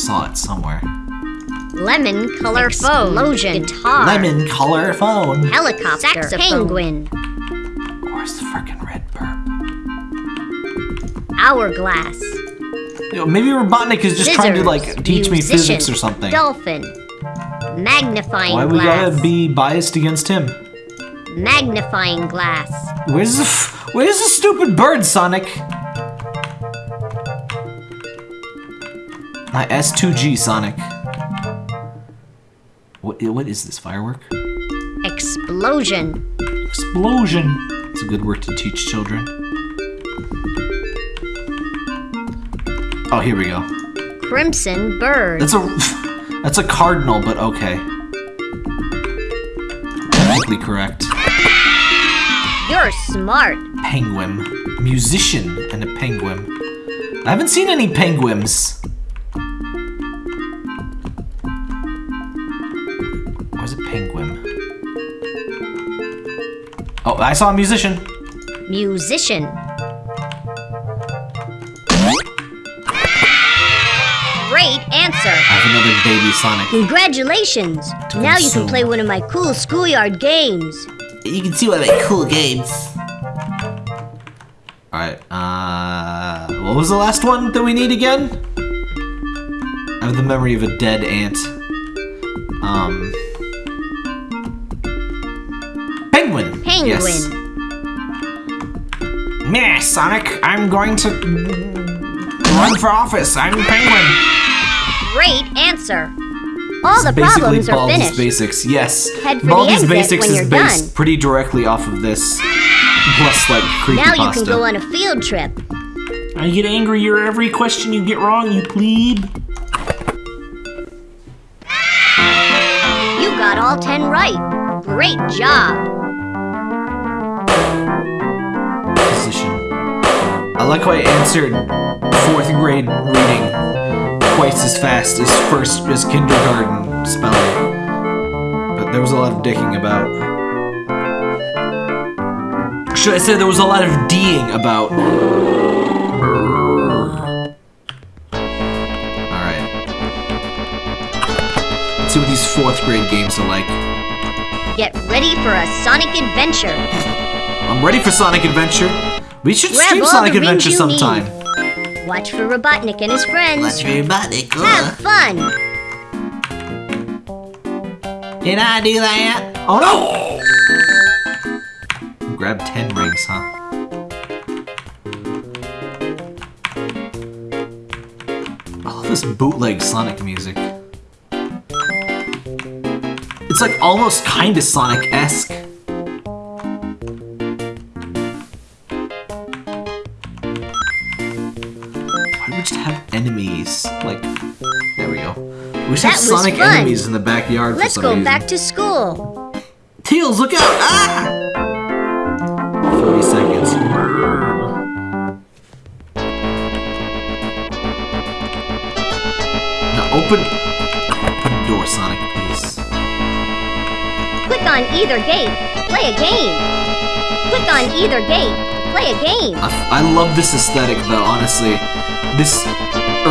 I think I saw it somewhere. Lemon color explosion. Guitar. Lemon color phone. Helicopter. Saxophone. Penguin. Where's the freaking red burb? Hourglass. Yo, maybe Robotnik is just trying to like Scissors, teach me physics or something. Dolphin. Magnifying Why we glass. gotta be biased against him? Magnifying glass. Where's the f- Where's the stupid bird, Sonic? My S2G, Sonic. What, what is this, firework? Explosion. Explosion. It's a good word to teach children. Oh, here we go. Crimson bird. That's a that's a cardinal, but okay. Technically correct. You're smart. Penguin, musician, and a penguin. I haven't seen any penguins. Oh, I saw a musician. Musician. Great answer. I have another baby Sonic. Congratulations. Now you can play one of my cool schoolyard games. You can see one of my cool games. Alright, uh... What was the last one that we need again? I have the memory of a dead ant. Um... Penguin! Yes. Meh, Sonic, I'm going to run for office. I'm Penguin. Great answer. All the Basically, problems are Baldi's finished. Basics, yes. Head for the Baldi's exit Basics when is based done. pretty directly off of this. Plus, like, creepypasta. Now you can go on a field trip. I get angrier every question you get wrong, you plebe. You got all 10 right. Great job. I like how I answered fourth grade reading twice as fast as first as kindergarten spelling. But there was a lot of dicking about. Should I say there was a lot of D'ing about? Alright. Let's see what these fourth grade games are like. Get ready for a Sonic adventure. I'm ready for Sonic Adventure. We should Grab stream Sonic Adventure sometime. need. Watch for Robotnik and his friends. Robotnik. Have fun. Did I do that? Oh no! Grab 10 rings, huh? Oh, this bootleg Sonic music. It's like almost kinda Sonic-esque. Sonic fun. enemies in the backyard Let's for some go reason. back to school. Tails, look out! Ah! 40 seconds. Now open, open the door, Sonic, please. Click on either gate. Play a game. Click on either gate. Play a game. I, I love this aesthetic, though, honestly. This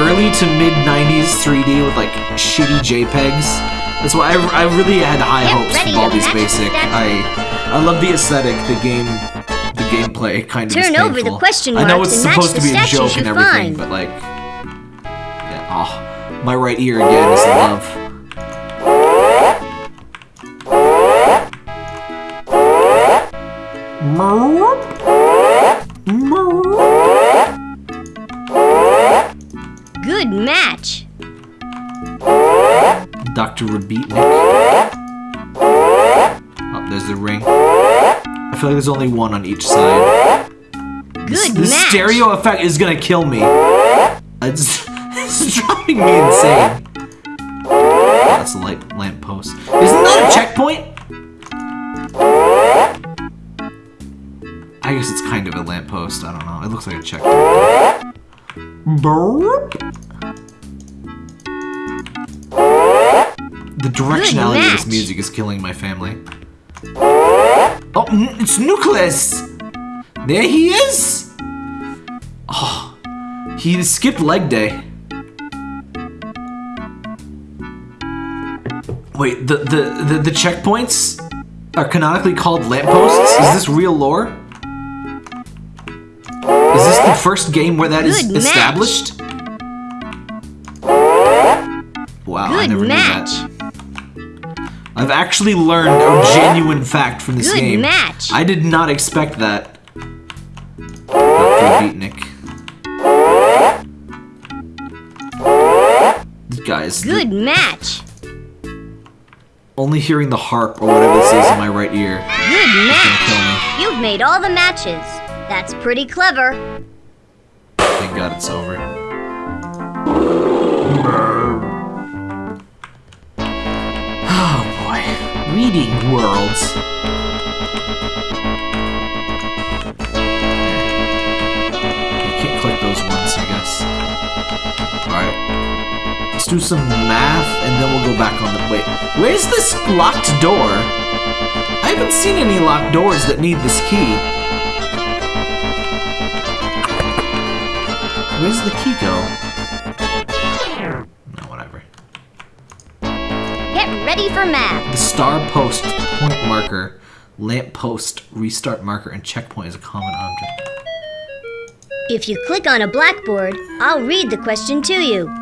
early to mid 90s 3D with like shitty JPEGs. That's why I, I really had high Get hopes for Baldi's Basic. I I love the aesthetic, the game, the gameplay kind of. is Turn over the question I know marks it's supposed to be a joke and everything, find. but like, yeah, oh, my right ear again is love. Dr. Rabitnik. Oh, there's the ring. I feel like there's only one on each side. Good This match. stereo effect is gonna kill me. It's, it's driving me insane. That's a light lamp post. Isn't that a checkpoint? I guess it's kind of a lamppost. I don't know. It looks like a checkpoint. Burp. The directionality of this music is killing my family. Oh, it's Nucleus! There he is! Oh, he skipped leg day. Wait, the, the, the, the checkpoints are canonically called lampposts? Is this real lore? Is this the first game where that is Good match. established? Wow. Good never match. knew. I've actually learned a genuine fact from this Good game. match. I did not expect that. Beatnik. This guy is Good match. only hearing the harp or whatever this is in my right ear. Good match. kill me. You've made all the matches. That's pretty clever. Thank God it's over. Reading worlds. You can't click those once, I guess. Alright. Let's do some math and then we'll go back on the. Wait, where's this locked door? I haven't seen any locked doors that need this key. Where's the key go? Ready for math. The star post, point marker, lamp post, restart marker, and checkpoint is a common object. If you click on a blackboard, I'll read the question to you.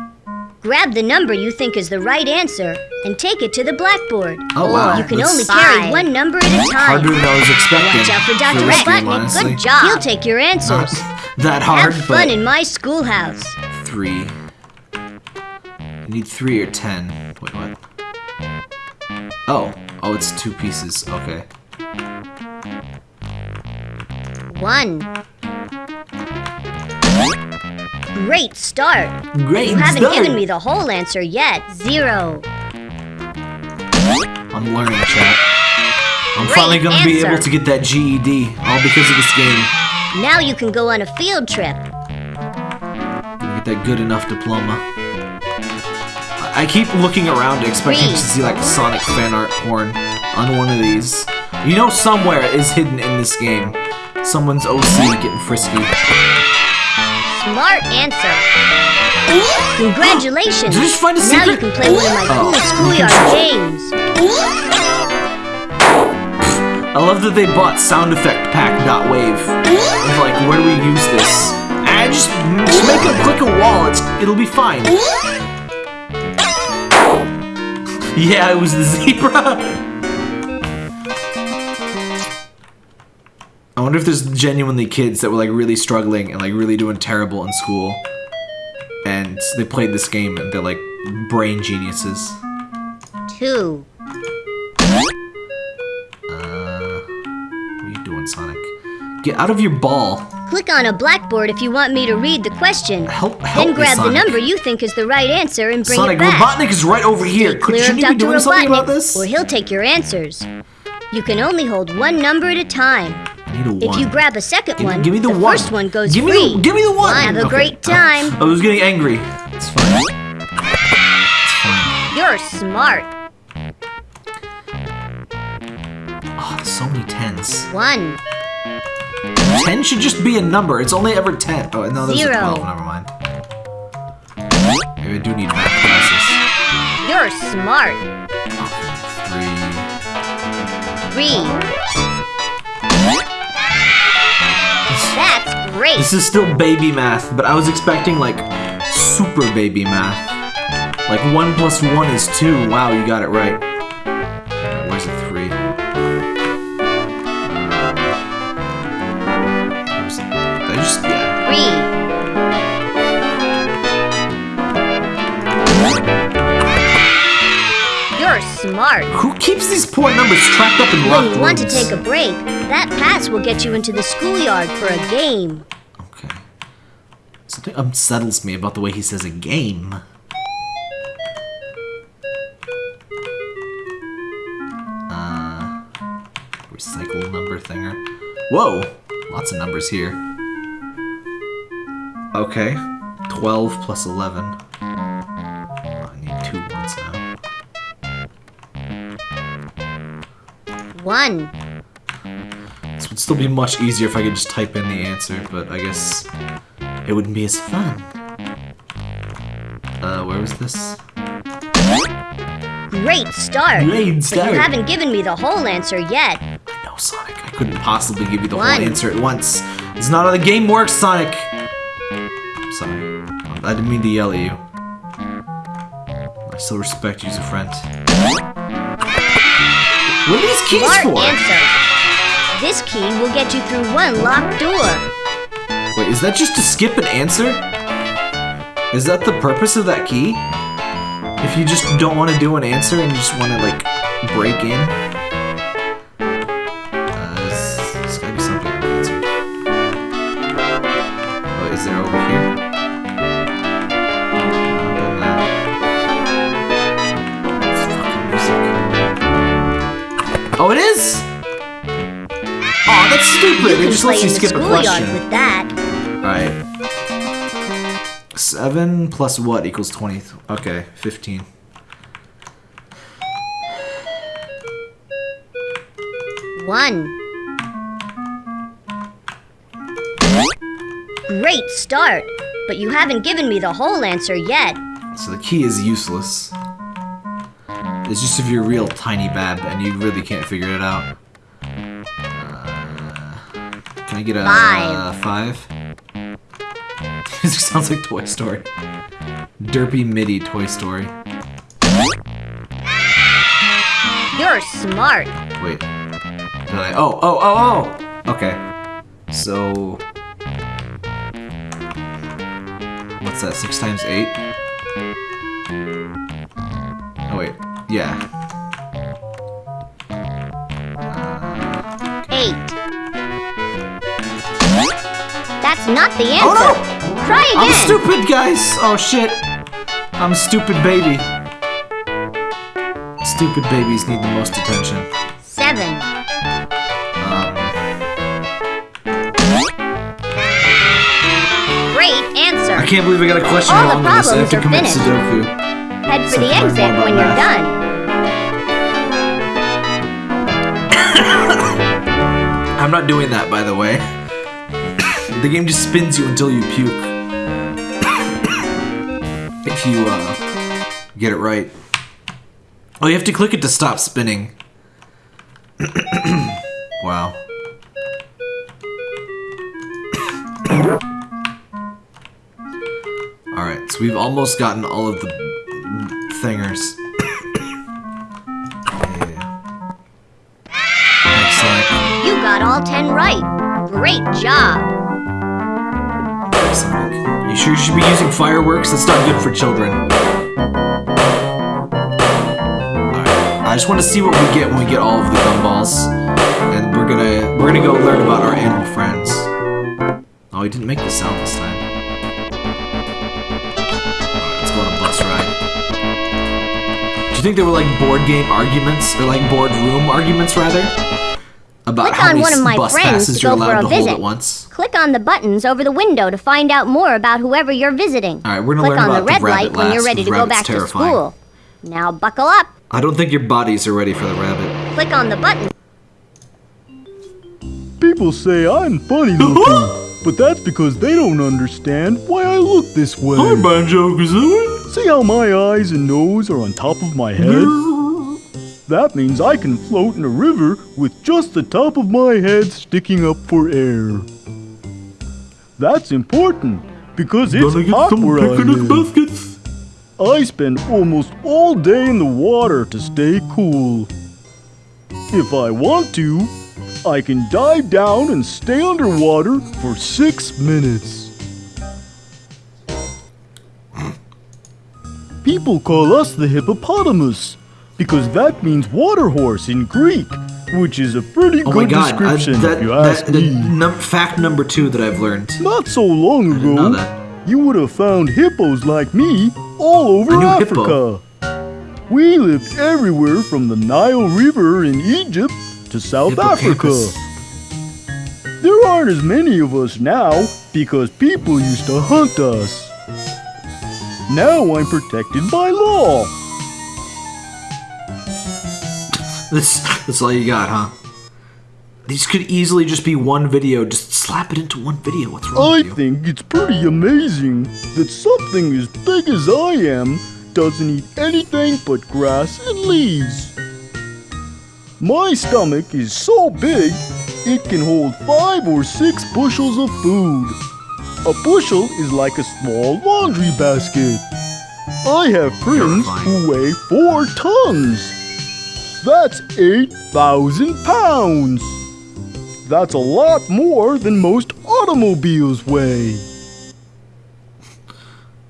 Grab the number you think is the right answer and take it to the blackboard. Oh, wow. You can That's only carry Five. one number at a time. Harder than I was expecting. Watch out for Dr. this game, Robotnik. honestly. Good job. He'll take your Not answers. that hard, Have fun but in my schoolhouse. three. I need three or ten. Wait, what? Oh, oh, it's two pieces. Okay. One. Great start. Great You haven't start. given me the whole answer yet. Zero. I'm learning, chat. I'm Great finally gonna be able to get that GED, all because of this game. Now you can go on a field trip. Get that good enough diploma. I keep looking around expecting to see like Sonic fan art porn on one of these. You know somewhere is hidden in this game. Someone's OC getting frisky. Smart answer. Congratulations. Did you just find a Now you can play one of my Oh. cool schoolyard games. I love that they bought sound effect pack dot wave. Of like, where do we use this? I just, just make a click a wall. It's it'll be fine. Yeah, it was the zebra. I wonder if there's genuinely kids that were like really struggling and like really doing terrible in school, and they played this game and they're like brain geniuses. Two. Get out of your ball. Click on a blackboard if you want me to read the question. Help, help Then grab me, the number you think is the right answer and bring Sonic, it back. Sonic, Robotnik is right over here. Could, Clear shouldn't you be doing something about this? or he'll take your answers. You can only hold one number at a time. I need a If you grab a second Give one, give me the one. first one goes give me free. The, give me the one. Have a Okay. great uh-huh. time. I was getting angry. It's fine. It's fine. You're smart. Oh, so many tens. One. Ten should just be a number. It's only ever ten. Oh, no, there's a twelve. Never mind. Maybe I do need math classes. You're smart. Three. Three. That's great. This is still baby math, but I was expecting like super baby math. Like one plus one is two. Wow, you got it right. Smart. Who keeps these poor numbers trapped up in When locked you want to take a break, that pass will get you into the schoolyard for a game. Okay. Something unsettles me about the way he says a game. Uh, recycle number thinger. Whoa! Lots of numbers here. Okay. 12 plus 11. One. This would still be much easier if I could just type in the answer, but I guess it wouldn't be as fun. Uh, where was this? Great start. Great start! But you haven't given me the whole answer yet. No, Sonic. I couldn't possibly give you the One. whole answer at once. It's not how the game works, Sonic. Sorry. I didn't mean to yell at you. I I still respect you as a friend. What are these keys Smart for? answer. This key will get you through one locked door. Wait, is that just to skip an answer? Is that the purpose of that key? If you just don't want to do an answer and you just want to, like, break in? Stupid! You It can just play lets you in skip a schoolyard question. with that. Alright. 7 plus what equals 20? Okay, 15. One. Great start, but you haven't given me the whole answer yet. So the key is useless. It's just if you're real tiny bab and you really can't figure it out. Uh, can I get a Five. five? this sounds like Toy Story. Derpy MIDI Toy Story. You're smart. Wait. Did I? Oh, oh, oh, oh! Okay. So. What's that? Six times eight? Oh, wait. Yeah. Not the answer. Oh no! Try again. I'm stupid, guys! Oh shit! I'm stupid baby. Stupid babies need the most attention. Seven. Um, Great answer. I can't believe I got a question All the wrong this. I have problems to are commit finished. Sudoku. Head for the exit when you're math. done. I'm not doing that, by the way. The game just spins you until you puke. if you, uh, get it right. Oh, you have to click it to stop spinning. wow. Alright, so we've almost gotten all of the thingers. You got all ten right. Great job. Sonic. You sure you should be using fireworks? That's not good for children. Alright. I just want to see what we get when we get all of the gumballs. And we're gonna we're gonna go learn about our animal friends. Oh, he didn't make the sound this time. Let's go on a bus ride. Do you think they were like board game arguments? Or like board room arguments rather? About Click how on many one of my bus friends passes you're allowed to hold visit. at once. Click on the buttons over the window to find out more about whoever you're visiting. Alright, we're gonna Click learn on about the red rabbit light when you're ready to go back rabbit's to school. Now buckle up. I don't think your bodies are ready for the rabbit. Click on the button. People say I'm funny looking, but that's because they don't understand why I look this way. Hi, Banjo Kazooie. See how my eyes and nose are on top of my head? That means I can float in a river with just the top of my head sticking up for air. That's important because it's hot where I live. baskets. I spend almost all day in the water to stay cool. If I want to, I can dive down and stay underwater for six minutes. People call us the hippopotamus because that means water horse in Greek, which is a pretty Oh good god, description that, if you that, ask the me. num- fact number two that I've learned. Not so long ago, you would have found hippos like me all over I Africa. We lived everywhere from the Nile River in Egypt to South Africa. There aren't as many of us now because people used to hunt us. Now I'm protected by law. This, that's all you got, huh? These could easily just be one video. Just slap it into one video. What's wrong I with you? think it's pretty amazing that something as big as I am doesn't eat anything but grass and leaves. My stomach is so big, it can hold five or six bushels of food. A bushel is like a small laundry basket. I have friends who weigh four tons. That's 8,000 pounds. That's a lot more than most automobiles weigh.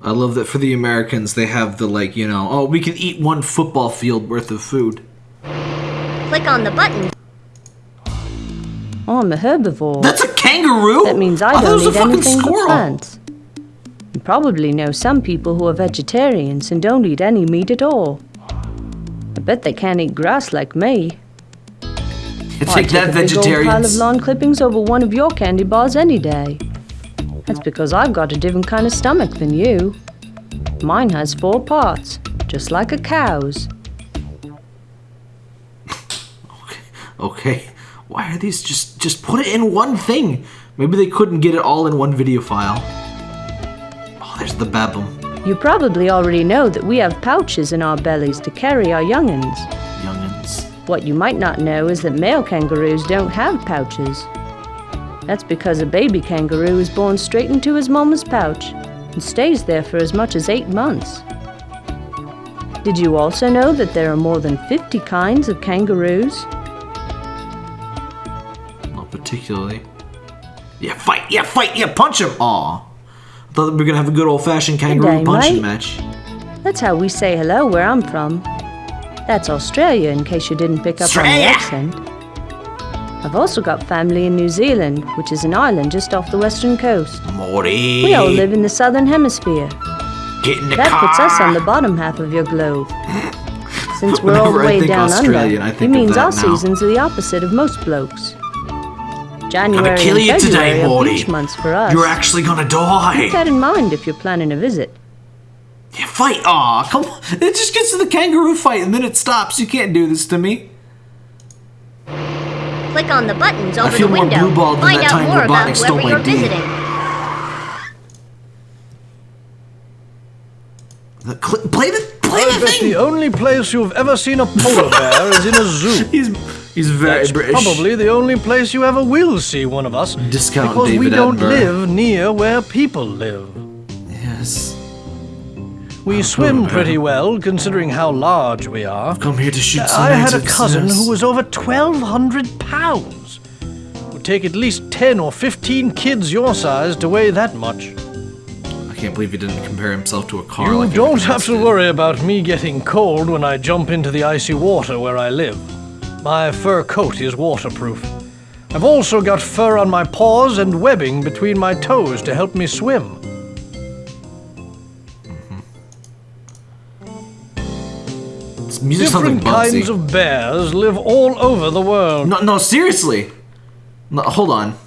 I love that for the Americans, they have the like, you know, oh, we can eat one football field worth of food. Click on the button oh, I'm a herbivore. That's a kangaroo. That means I thought it don't eat fucking anything but plants. You probably know some people who are vegetarians and don't eat any meat at all. I bet they can't eat grass like me. I'd take that, old pile of lawn clippings over one of your candy bars any day. That's because I've got a different kind of stomach than you. Mine has four parts, just like a cow's. Okay, why are these just just put it in one thing? Maybe they couldn't get it all in one video file. Oh, there's the babum. You probably already know that we have pouches in our bellies to carry our young'uns. Youngins. What you might not know is that male kangaroos don't have pouches. That's because a baby kangaroo is born straight into his mama's pouch and stays there for as much as eight months. Did you also know that there are more than 50 kinds of kangaroos? Not particularly. Yeah, fight! Yeah, fight! Yeah, punch him! Aw. Thought we were gonna have a good old fashioned kangaroo day, punching mate. match. That's how we say hello where I'm from. That's Australia, in case you didn't pick up on the accent. I've also got family in New Zealand, which is an island just off the western coast. Morty! We all live in the southern hemisphere. Get in the That car! puts us on the bottom half of your globe. Since we're all the way think down Australian, under, I it means our now. seasons are the opposite of most blokes. January kill and you February today, are Morty. beach months for us. You're actually gonna die. Keep die! that in mind if you're planning a visit. Yeah, fight! Aw, come on! It just gets to the kangaroo fight and then it stops. You can't do this to me. Click on the buttons over feel the more window. blue-balled than Find that out time more about Robotnik stole whoever my you're D. visiting. The play the play I the bet thing. the only place you've ever seen a polar bear is in a zoo. He's he's very That's British. probably the only place you ever will see one of us. Discount because we don't Attenborough. live near where people live. yes. We oh, swim bear. pretty well, considering how large we are. I've Come here to shoot some I had a cousin yes. who was over 1,200 pounds. It Would take at least 10 or 15 kids your size to weigh that much. I can't believe he didn't compare himself to a car. You like don't have to did. worry about me getting cold when I jump into the icy water where I live. My fur coat is waterproof. I've also got fur on my paws and webbing between my toes to help me swim. Different kinds of bears live all over the world. No, no, seriously. No, hold on.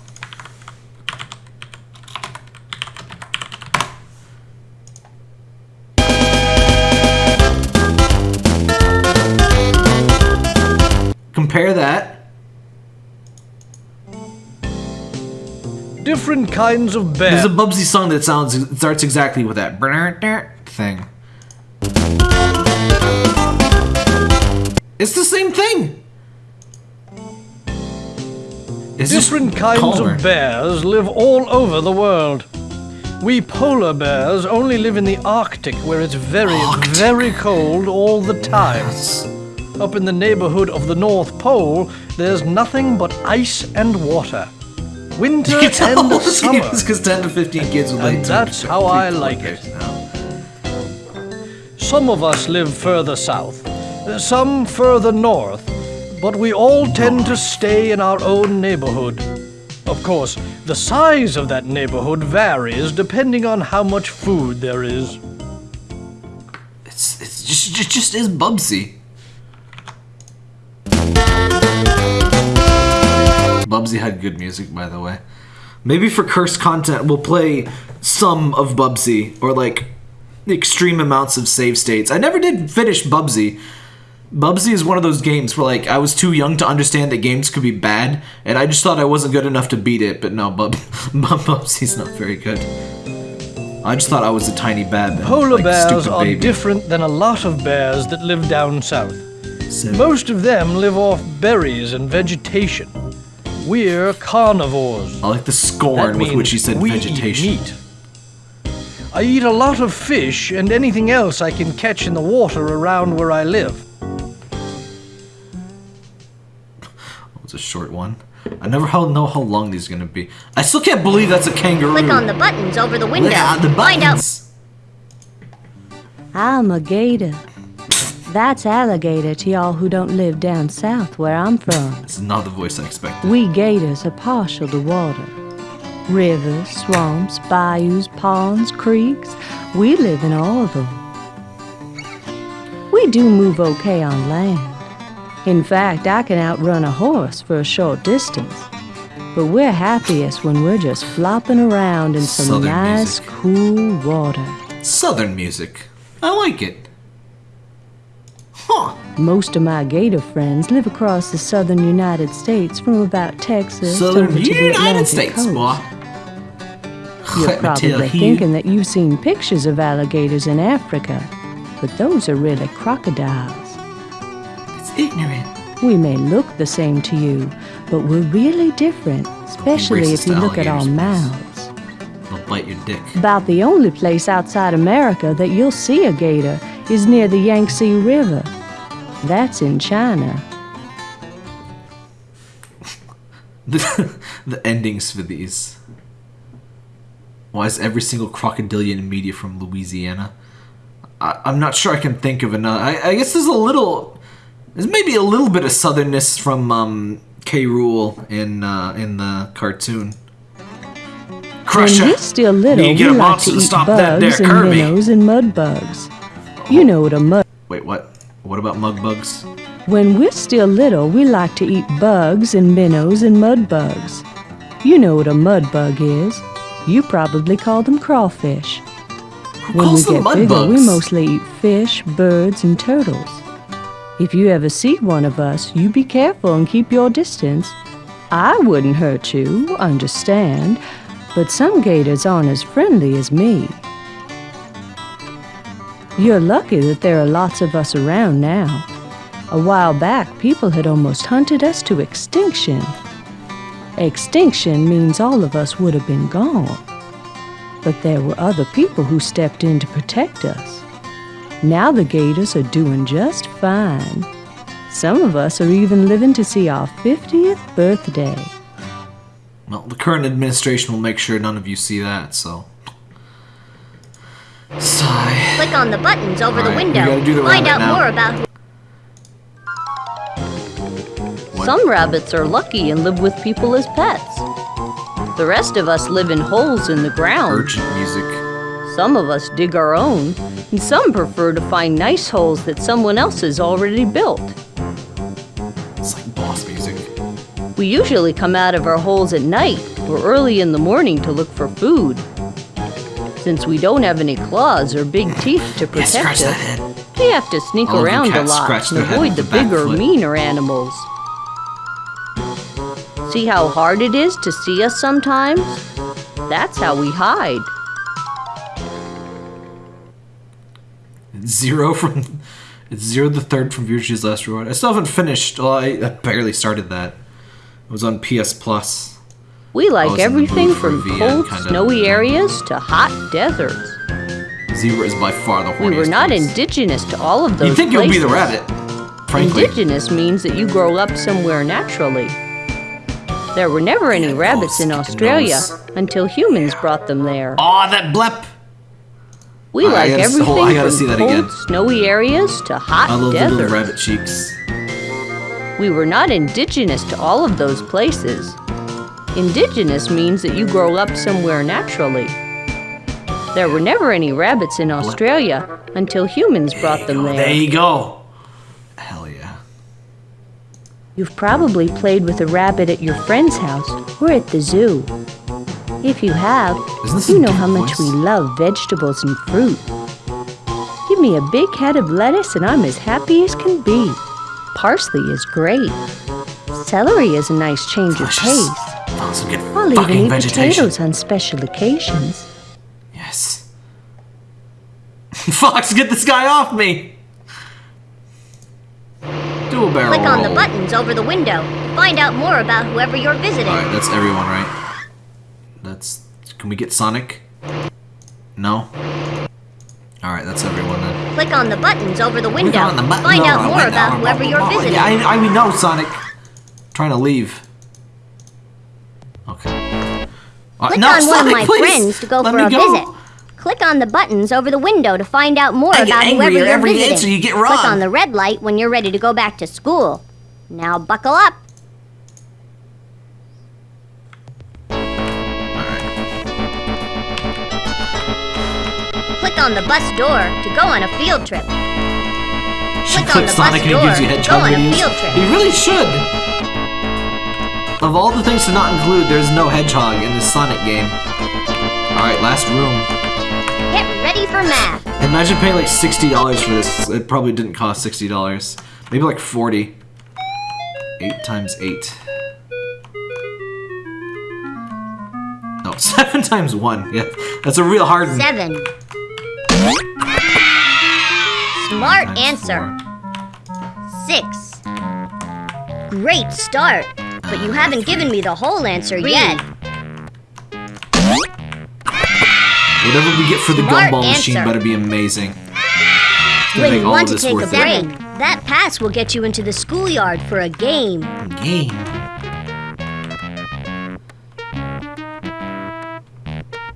Different kinds of There's a Bubsy song that sounds starts exactly with that thing. It's the same thing. It's Different kinds calmer. of bears live all over the world. We polar bears only live in the Arctic where it's very, Arctic. very cold all the time. Yes. Up in the neighborhood of the North Pole, there's nothing but ice and water. Winter You and summer. because 10 to 15 kids would And like that's how I like it. Now. Some of us live further south, some further north, but we all tend to stay in our own neighborhood. Of course, the size of that neighborhood varies depending on how much food there is. It's, it's just, just, just is Bubsy. Bubsy had good music, by the way. Maybe for cursed content, we'll play some of Bubsy, or like extreme amounts of save states. I never did finish Bubsy. Bubsy is one of those games where like I was too young to understand that games could be bad, and I just thought I wasn't good enough to beat it. But no, Bub, Bub Bubsy's not very good. I just thought I was a tiny bab. and, Polar like, bears are baby. different than a lot of bears that live down south. So- Most of them live off berries and vegetation. We're carnivores. I like the scorn with which he said we vegetation. Eat meat. I eat a lot of fish and anything else I can catch in the water around where I live. It's a short one. I never know how long these are gonna be. I still can't believe that's a kangaroo. Click on the buttons over the window. Look at the to Find out buttons. I'm a gator. That's alligator to y'all who don't live down south where I'm from. Is not the voice I expected. We gators are partial to water. Rivers, swamps, bayous, ponds, creeks. We live in all of them. We do move okay on land. In fact, I can outrun a horse for a short distance. But we're happiest when we're just flopping around in some Southern nice, music. cool water. Southern music. I like it. Huh. Most of my gator friends live across the southern United States from about Texas Southern over to the United Atlantic States, coast. boy. You're probably you. thinking that you've seen pictures of alligators in Africa, but those are really crocodiles. It's ignorant. We may look the same to you, but we're really different, especially if you look at our mouths. They'll bite your dick. About the only place outside America that you'll see a gator is near the Yangtze River. That's in China. The, the endings for these. Why is every single crocodilian in media from Louisiana? I, I'm not sure I can think of another. I, I guess there's a little. There's maybe a little bit of southernness from um, K. Rool in uh, in the cartoon. Krusha. When we're still little, You we like monster to to eat stop that bugs there and Kirby. minnows and mud bugs. You know what a mud. Wait, what? What about mug bugs? When we're still little, we like to eat bugs and minnows and mud bugs. You know what a mud bug is. You probably call them crawfish. Who When we get mud bigger, bugs? we mostly eat fish, birds, and turtles. If you ever see one of us, you be careful and keep your distance. I wouldn't hurt you, understand, but some gators aren't as friendly as me. You're lucky that there are lots of us around now. A while back, people had almost hunted us to extinction. Extinction means all of us would have been gone. But there were other people who stepped in to protect us. Now the gators are doing just fine. Some of us are even living to see our 50th birthday. Well, the current administration will make sure none of you see that, so. Sigh. Click on the buttons over the Alright, window. gotta the Find out now. more about who Some rabbits are lucky and live with people as pets. The rest of us live in holes in the ground. Urgent music. Some of us dig our own, and some prefer to find nice holes that someone else has already built. It's like boss music. We usually come out of our holes at night or early in the morning to look for food. Since we don't have any claws or big teeth to protect that us, we have to sneak All around a lot and avoid the the bigger, meaner animals. See how hard it is to see us sometimes? That's how we hide. Zero from. It's zero the third from Virtue's Last Reward. I still haven't finished. Well, I, I barely started that. It was on PS Plus. We like was in the everything from cold, snowy areas to hot deserts. Zero is by far the horniest. We were not place. indigenous to all of those You'd think you'll be the rabbit. Frankly. Indigenous means that you grow up somewhere naturally. There were never any rabbits in Australia until humans brought them there. Aw, that blep! We I like oh, gotta everything hold- I gotta from see that cold, again. snowy areas to hot I love the little rabbit cheeks. We were not indigenous to all of those places. Indigenous means that you grow up somewhere naturally. There were never any rabbits in Australia until humans brought them There there. you go. Hell yeah. You've probably played with a rabbit at your friend's house or at the zoo. If you have, you know how much voice? we love vegetables and fruit. Give me a big head of lettuce and I'm as happy as can be. Parsley is great. Celery is a nice change of Delicious. pace. Found some good I'll fucking even eat vegetation. potatoes on special occasions. Yes. Fox, get this guy off me! Do a barrel Click on the buttons over the window. Find out more about whoever you're visiting. Alright, that's everyone, right? That's. Can we get Sonic? No? Alright, that's everyone then. Click on the buttons over the window. Click on the button Find over out the more about whoever you're visiting. Yeah, I, I we know, Sonic. trying to leave. Okay. Uh, Click no, on one of my please, friends to go let for a go. visit. Click on the buttons over the window to find out more I about whoever you're every visiting. answer you get wrong. Click on the red light when you're ready to go back to school. Now buckle up. Click on the bus door to go on a field trip. Click on the Sonic bus and he gives you door. hedgehog Go on a field trip. He really should. Of all the things to not include, there's no hedgehog in this Sonic game. Alright, last room. Get ready for math. Imagine paying like $60 for this. It probably didn't cost $60. Maybe like 40 8 times 8. No, 7 times 1. Yeah, that's a real hard one. Seven. Smart answer. four. Six. Great start, but you haven't given me the whole answer yet. Whatever we get for the Smart gumball machine answer. better be amazing. It's gonna When you want to take a break, it. that pass will get you into the schoolyard for a game. Game.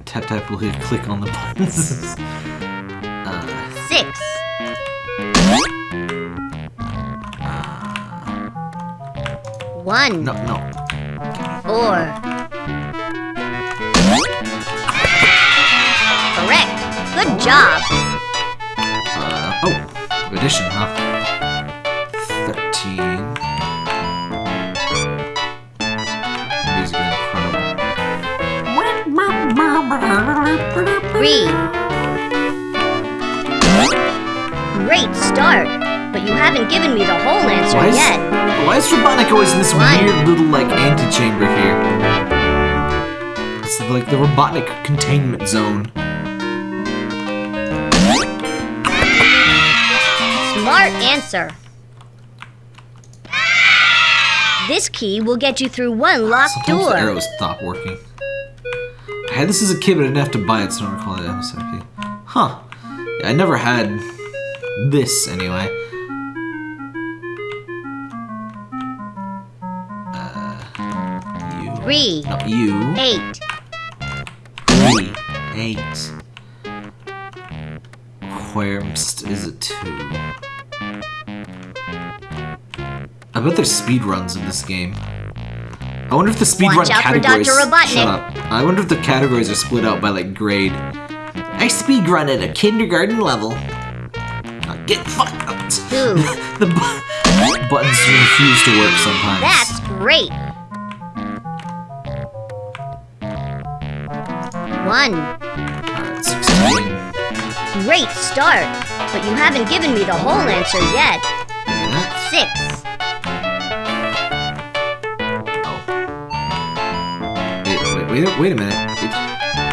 Tap tap will hit click on the buttons. uh, Six. One. no, no. Four. Correct. Good job. Uh, oh, addition, huh? 13. Music is incredible. Three. You haven't given me the whole answer Why is, yet. why is Robotnik always in this weird little, like, antechamber here? It's like the Robotnik containment zone. Smart answer. This key will get you through one locked Sometimes the door. arrows stop working. I had this as a kid, but I didn't have to buy it, so I don't recall it. MSRP. Huh. Yeah, I never had this, anyway. Three. No, you. Eight. Three. Eight. Where is it two? I bet there's speed runs in this game. I wonder if the speed Watch run out for categories. Shut up. I wonder if the categories are split out by like grade. I speed run at a kindergarten level. Uh, get fucked. The bu- buttons refuse to work sometimes. That's great. One. 16. Great start, but you haven't given me the whole answer yet. Six. Wait, wait, wait, wait a minute. It-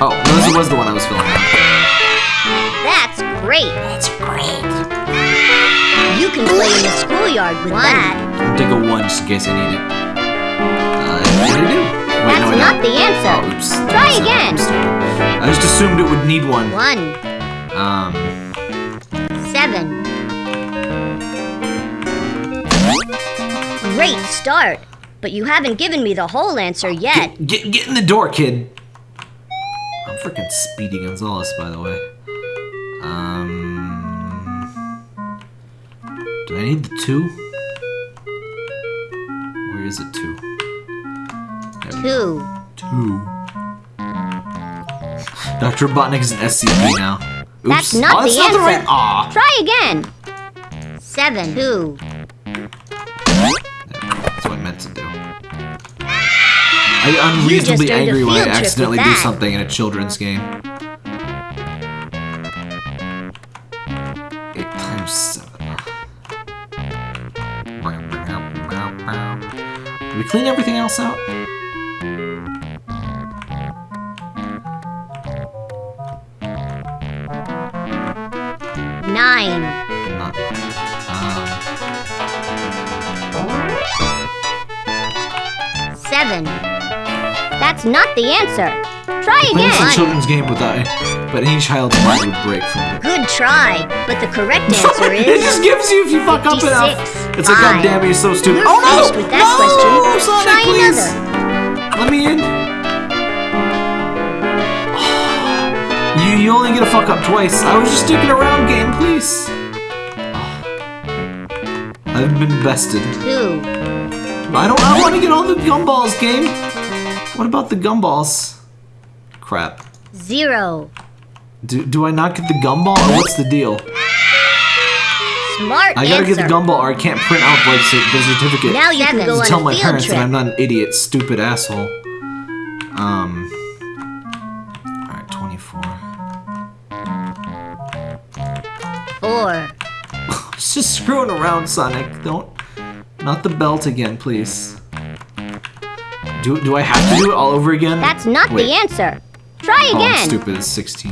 oh, no, this was the one I was filling out. That's great. That's great. You can play in the schoolyard with that. I'll take a one just in case I need it. Uh, what did I do? Wait, That's no, not the answer. Oh, oops. Try again. I just assumed it would need one. One. Um, Seven. Great start, but you haven't given me the whole answer yet. get, get in the door, kid. I'm freaking Speedy Gonzalez, by the way. Um, do I need the two? Where is it two? There we go. Two. Two. Dr. Robotnik is an SCP now. Oops. That's not oh, that's the not the right. answer. Aw. Try again. Seven. Two. That's what I meant to do. I get You unreasonably angry when I field trip with accidentally do something in a children's game. Eight times seven. Did we clean everything else out? That's not the answer. Try Playing this a children's game without, but any child's mind would break from it. Good try, but the correct answer is. it just gives you if you fuck up enough. It's like, God damn it, you're so stupid. You're oh no! with that no! question. Sonic, Try please. another. Let me in. You, you only get a fuck up twice. I was just sticking around, game, please. I've been bested. Two. I don't. I want to get all the gumballs, game. What about the gumballs? Crap. Zero. Do, do I not get the gumball, what's the deal? Smart I gotta answer. get the gumball, or I can't print out like the certificate. Now you can go to tell on my field parents trip. that I'm not an idiot, stupid asshole. Um. Alright, 24. Four. It's just screwing around, Sonic. Don't. Not the belt again, please. Do, do I have to do it all over again? That's not Wait. the answer. Try Oh, I'm again. stupid. It's 16.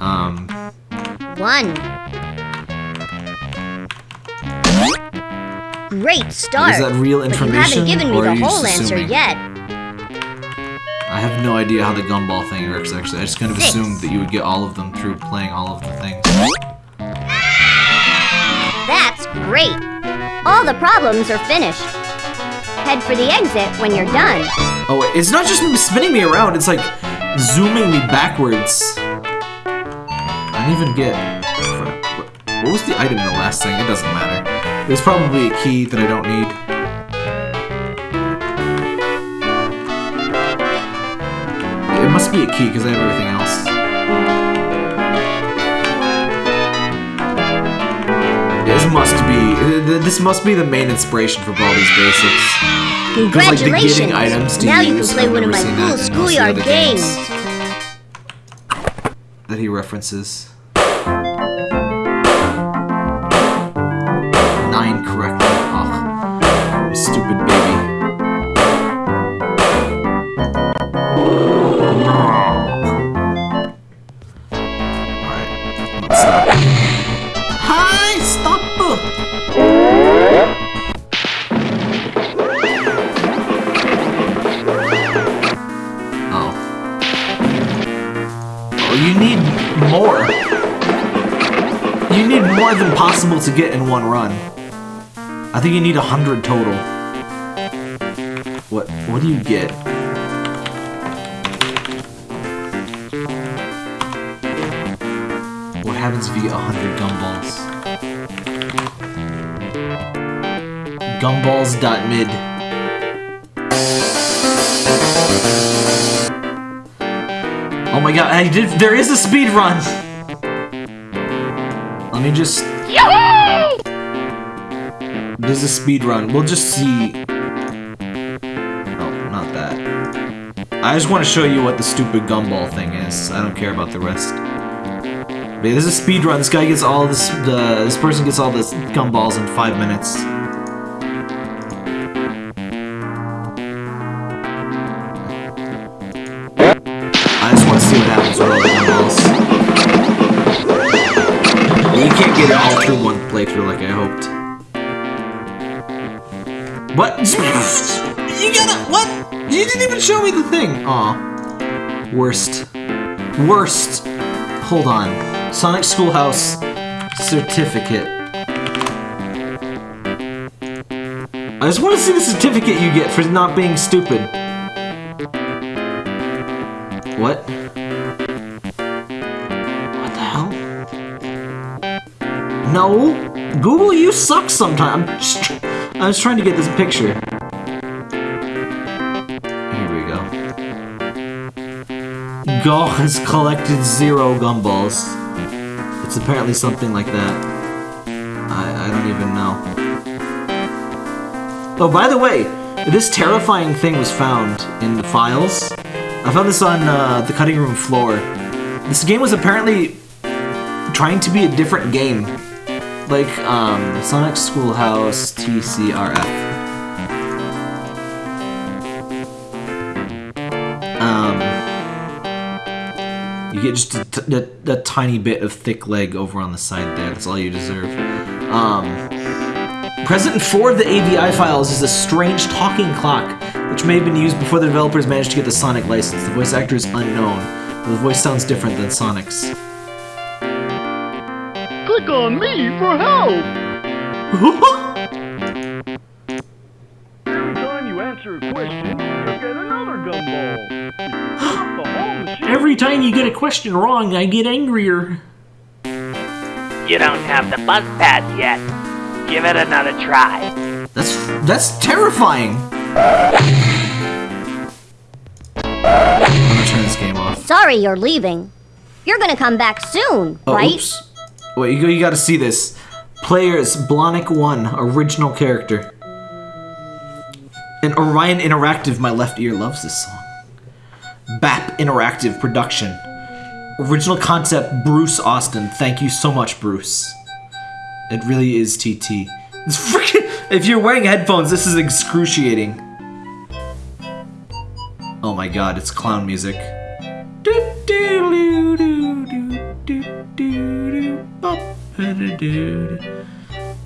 Um. One. Great start. Is that real but you information, haven't given me the whole answer yet. I have no idea how the gumball thing works, actually. I just kind of Six. assumed that you would get all of them through playing all of the things. That's great. All the problems are finished. Head for the exit when you're done. Oh, it's not just spinning me around, it's like zooming me backwards. I didn't even get. What, was the item in the last thing? It doesn't matter. Was probably a key that I don't need. It must be a key because I have everything else. Be. This must be the main inspiration for Baldi's Basics. like, the Congratulations! getting items to now you can play I've one of my cool that in most of the schoolyard games. games. that he references. More than possible to get in one run. I think you need a hundred total. What? What do you get? What happens if you get a hundred gumballs? Gumballs.mid. Oh my god, I did. There is a speed run. Let me just. There's a speed run. We'll just see. Oh, not that. I just want to show you what the stupid gumball thing is. I don't care about the rest. But yeah, there's a speed run. This guy gets all this. The this person gets all this gumballs in five minutes. Aw. Worst. Worst. Hold on. Sonic Schoolhouse certificate. I just want to see the certificate you get for not being stupid. What? What the hell? No, Google, you suck sometimes. I was trying to get this picture. Go has collected zero gumballs. It's apparently something like that. I, I don't even know. Oh, by the way, this terrifying thing was found in the files. I found this on uh, the cutting room floor. This game was apparently trying to be a different game. Like, um, Sonic Schoolhouse TCRF. Um, you get just a, t- a- a tiny bit of thick leg over on the side there. That's all you deserve. Um, present in four of the AVI files is a strange talking clock which may have been used before the developers managed to get the Sonic license. The voice actor is unknown. The voice sounds different than Sonic's. Click on me for help! you get a question wrong, I get angrier. You don't have the buzz pad yet. Give it another try. That's that's terrifying. I'm gonna turn this game off. Sorry you're leaving. You're gonna come back soon, Oh, right? oops. Wait, you, you gotta see this. Players, Blonic 1, original character. And Orion Interactive, my left ear loves this song. BAP Interactive production. Original concept, Bruce Austin. Thank you so much, Bruce. It really is TT. Freaking. If you're wearing headphones, this is excruciating. Oh my god, it's clown music.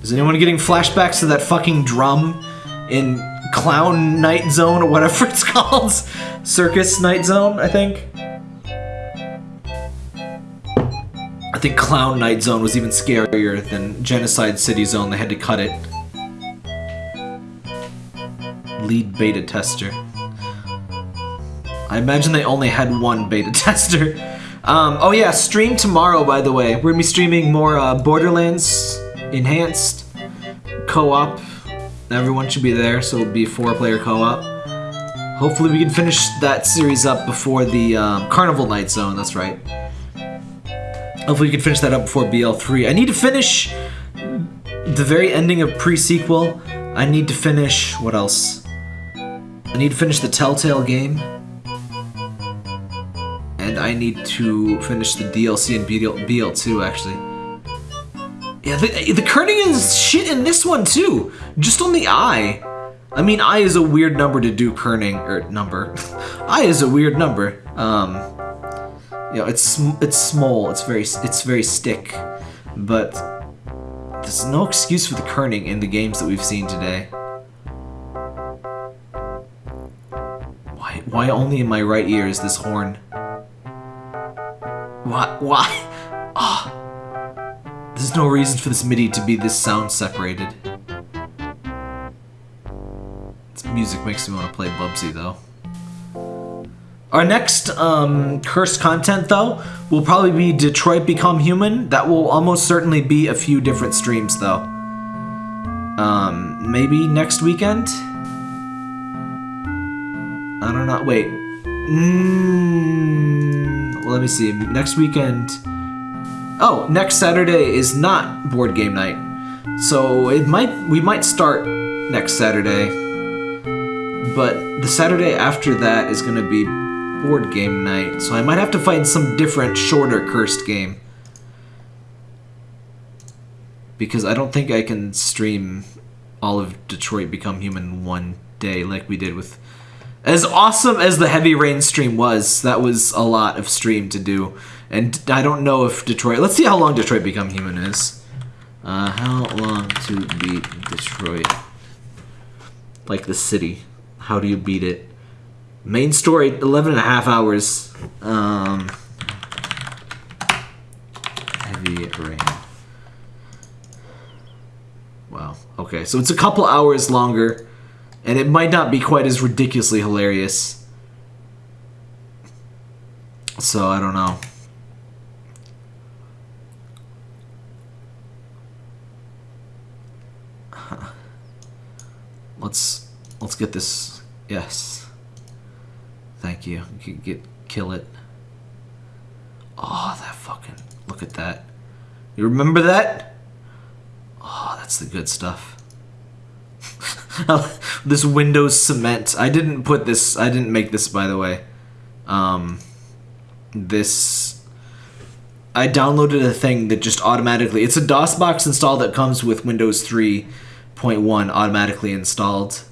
Is anyone getting flashbacks to that fucking drum in Clown Night Zone or whatever it's called? Circus Night Zone, I think. I think Clown Night Zone was even scarier than Genocide City Zone. They had to cut it. Lead beta tester. I imagine they only had one beta tester. Um, oh yeah, stream tomorrow, by the way. We're gonna be streaming more uh, Borderlands Enhanced co-op. Everyone should be there, so it'll be four-player co-op. Hopefully we can finish that series up before the um, Carnival Night Zone, that's right. Hopefully we can finish that up before BL3. I need to finish the very ending of pre-sequel. I need to finish... what else? I need to finish the Telltale game. And I need to finish the DLC and BL, BL2, actually. Yeah, the, the kerning is shit in this one, too. Just on the eye. I mean, I is a weird number to do kerning, or number. I is a weird number. Um, you know, it's it's small. It's very it's very stick, but there's no excuse for the kerning in the games that we've seen today. Why why only in my right ear is this horn? Why why? Ah. There's no reason for this MIDI to be this sound separated. This music makes me want to play Bubsy though. Our next um, cursed content, though, will probably be Detroit Become Human. That will almost certainly be a few different streams, though. Um, maybe next weekend? I don't know. Wait. Mm, let me see. Next weekend. Oh, next Saturday is not board game night. So it might we might start next Saturday. But the Saturday after that is going to be board game night, so I might have to find some different, shorter cursed game. Because I don't think I can stream all of Detroit Become Human one day like we did with. As awesome as the Heavy Rain stream was, that was a lot of stream to do. And I don't know if Detroit. Let's see how long Detroit Become Human is. Uh, how long to beat Detroit? Like the city. How do you beat it? Main story, 11 and a half hours. Um, heavy rain. Wow. Okay, so it's a couple hours longer, and it might not be quite as ridiculously hilarious. So I don't know. Let's let's get this. Yes. Thank you. Can get kill it. Oh, that fucking look at that. You remember that? Oh, that's the good stuff. this Windows cement. I didn't put this. I didn't make this, by the way. Um, this. I downloaded a thing that just automatically. It's a DOS box install that comes with Windows 3.1 automatically installed.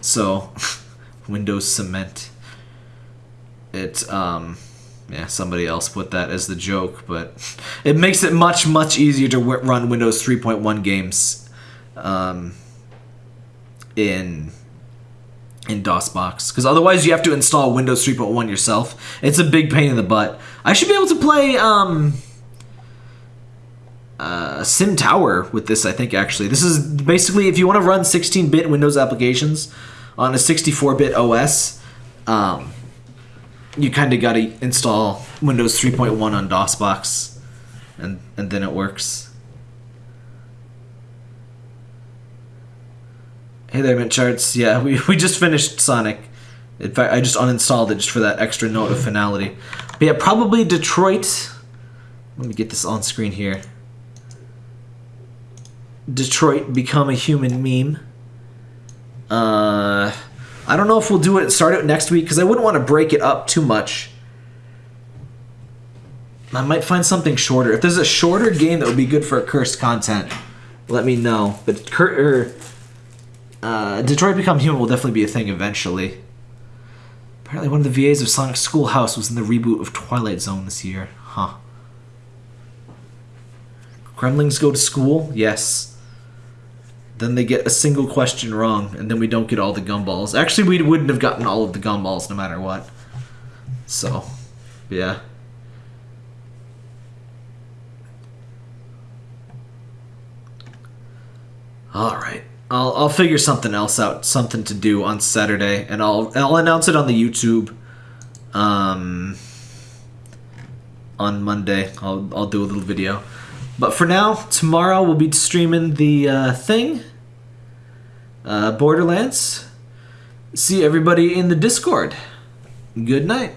So, Windows Cement. It, um, yeah, somebody else put that as the joke, but it makes it much, much easier to run Windows 3.1 games um, in in DOSBox because otherwise you have to install Windows 3.1 yourself. It's a big pain in the butt. I should be able to play um, uh, Sim Tower with this. I think actually this is basically if you want to run 16-bit Windows applications on a 64-bit OS, um, you kind of got to install Windows 3.1 on DOSBox, and and then it works. Hey there, Mint Charts. Yeah, we, we just finished Sonic. In fact, I just uninstalled it just for that extra note of finality. But yeah, probably Detroit. Let me get this on screen here. Detroit become a human meme. Uh, I don't know if we'll do it start it next week because I wouldn't want to break it up too much. I might find something shorter. If there's a shorter game that would be good for cursed content, let me know. But cur- er, uh, Detroit Become Human will definitely be a thing eventually. Apparently, one of the VAs of Sonic Schoolhouse was in the reboot of Twilight Zone this year. Huh. Kremlings go to school? Yes. Then they get a single question wrong, and then we don't get all the gumballs. Actually, we wouldn't have gotten all of the gumballs no matter what. So, yeah. All right. I'll I'll figure something else out, something to do on Saturday, and I'll I'll announce it on the YouTube. Um, on Monday, I'll I'll do a little video. But for now, tomorrow we'll be streaming the uh, thing. Uh, Borderlands. See everybody in the Discord. Good night.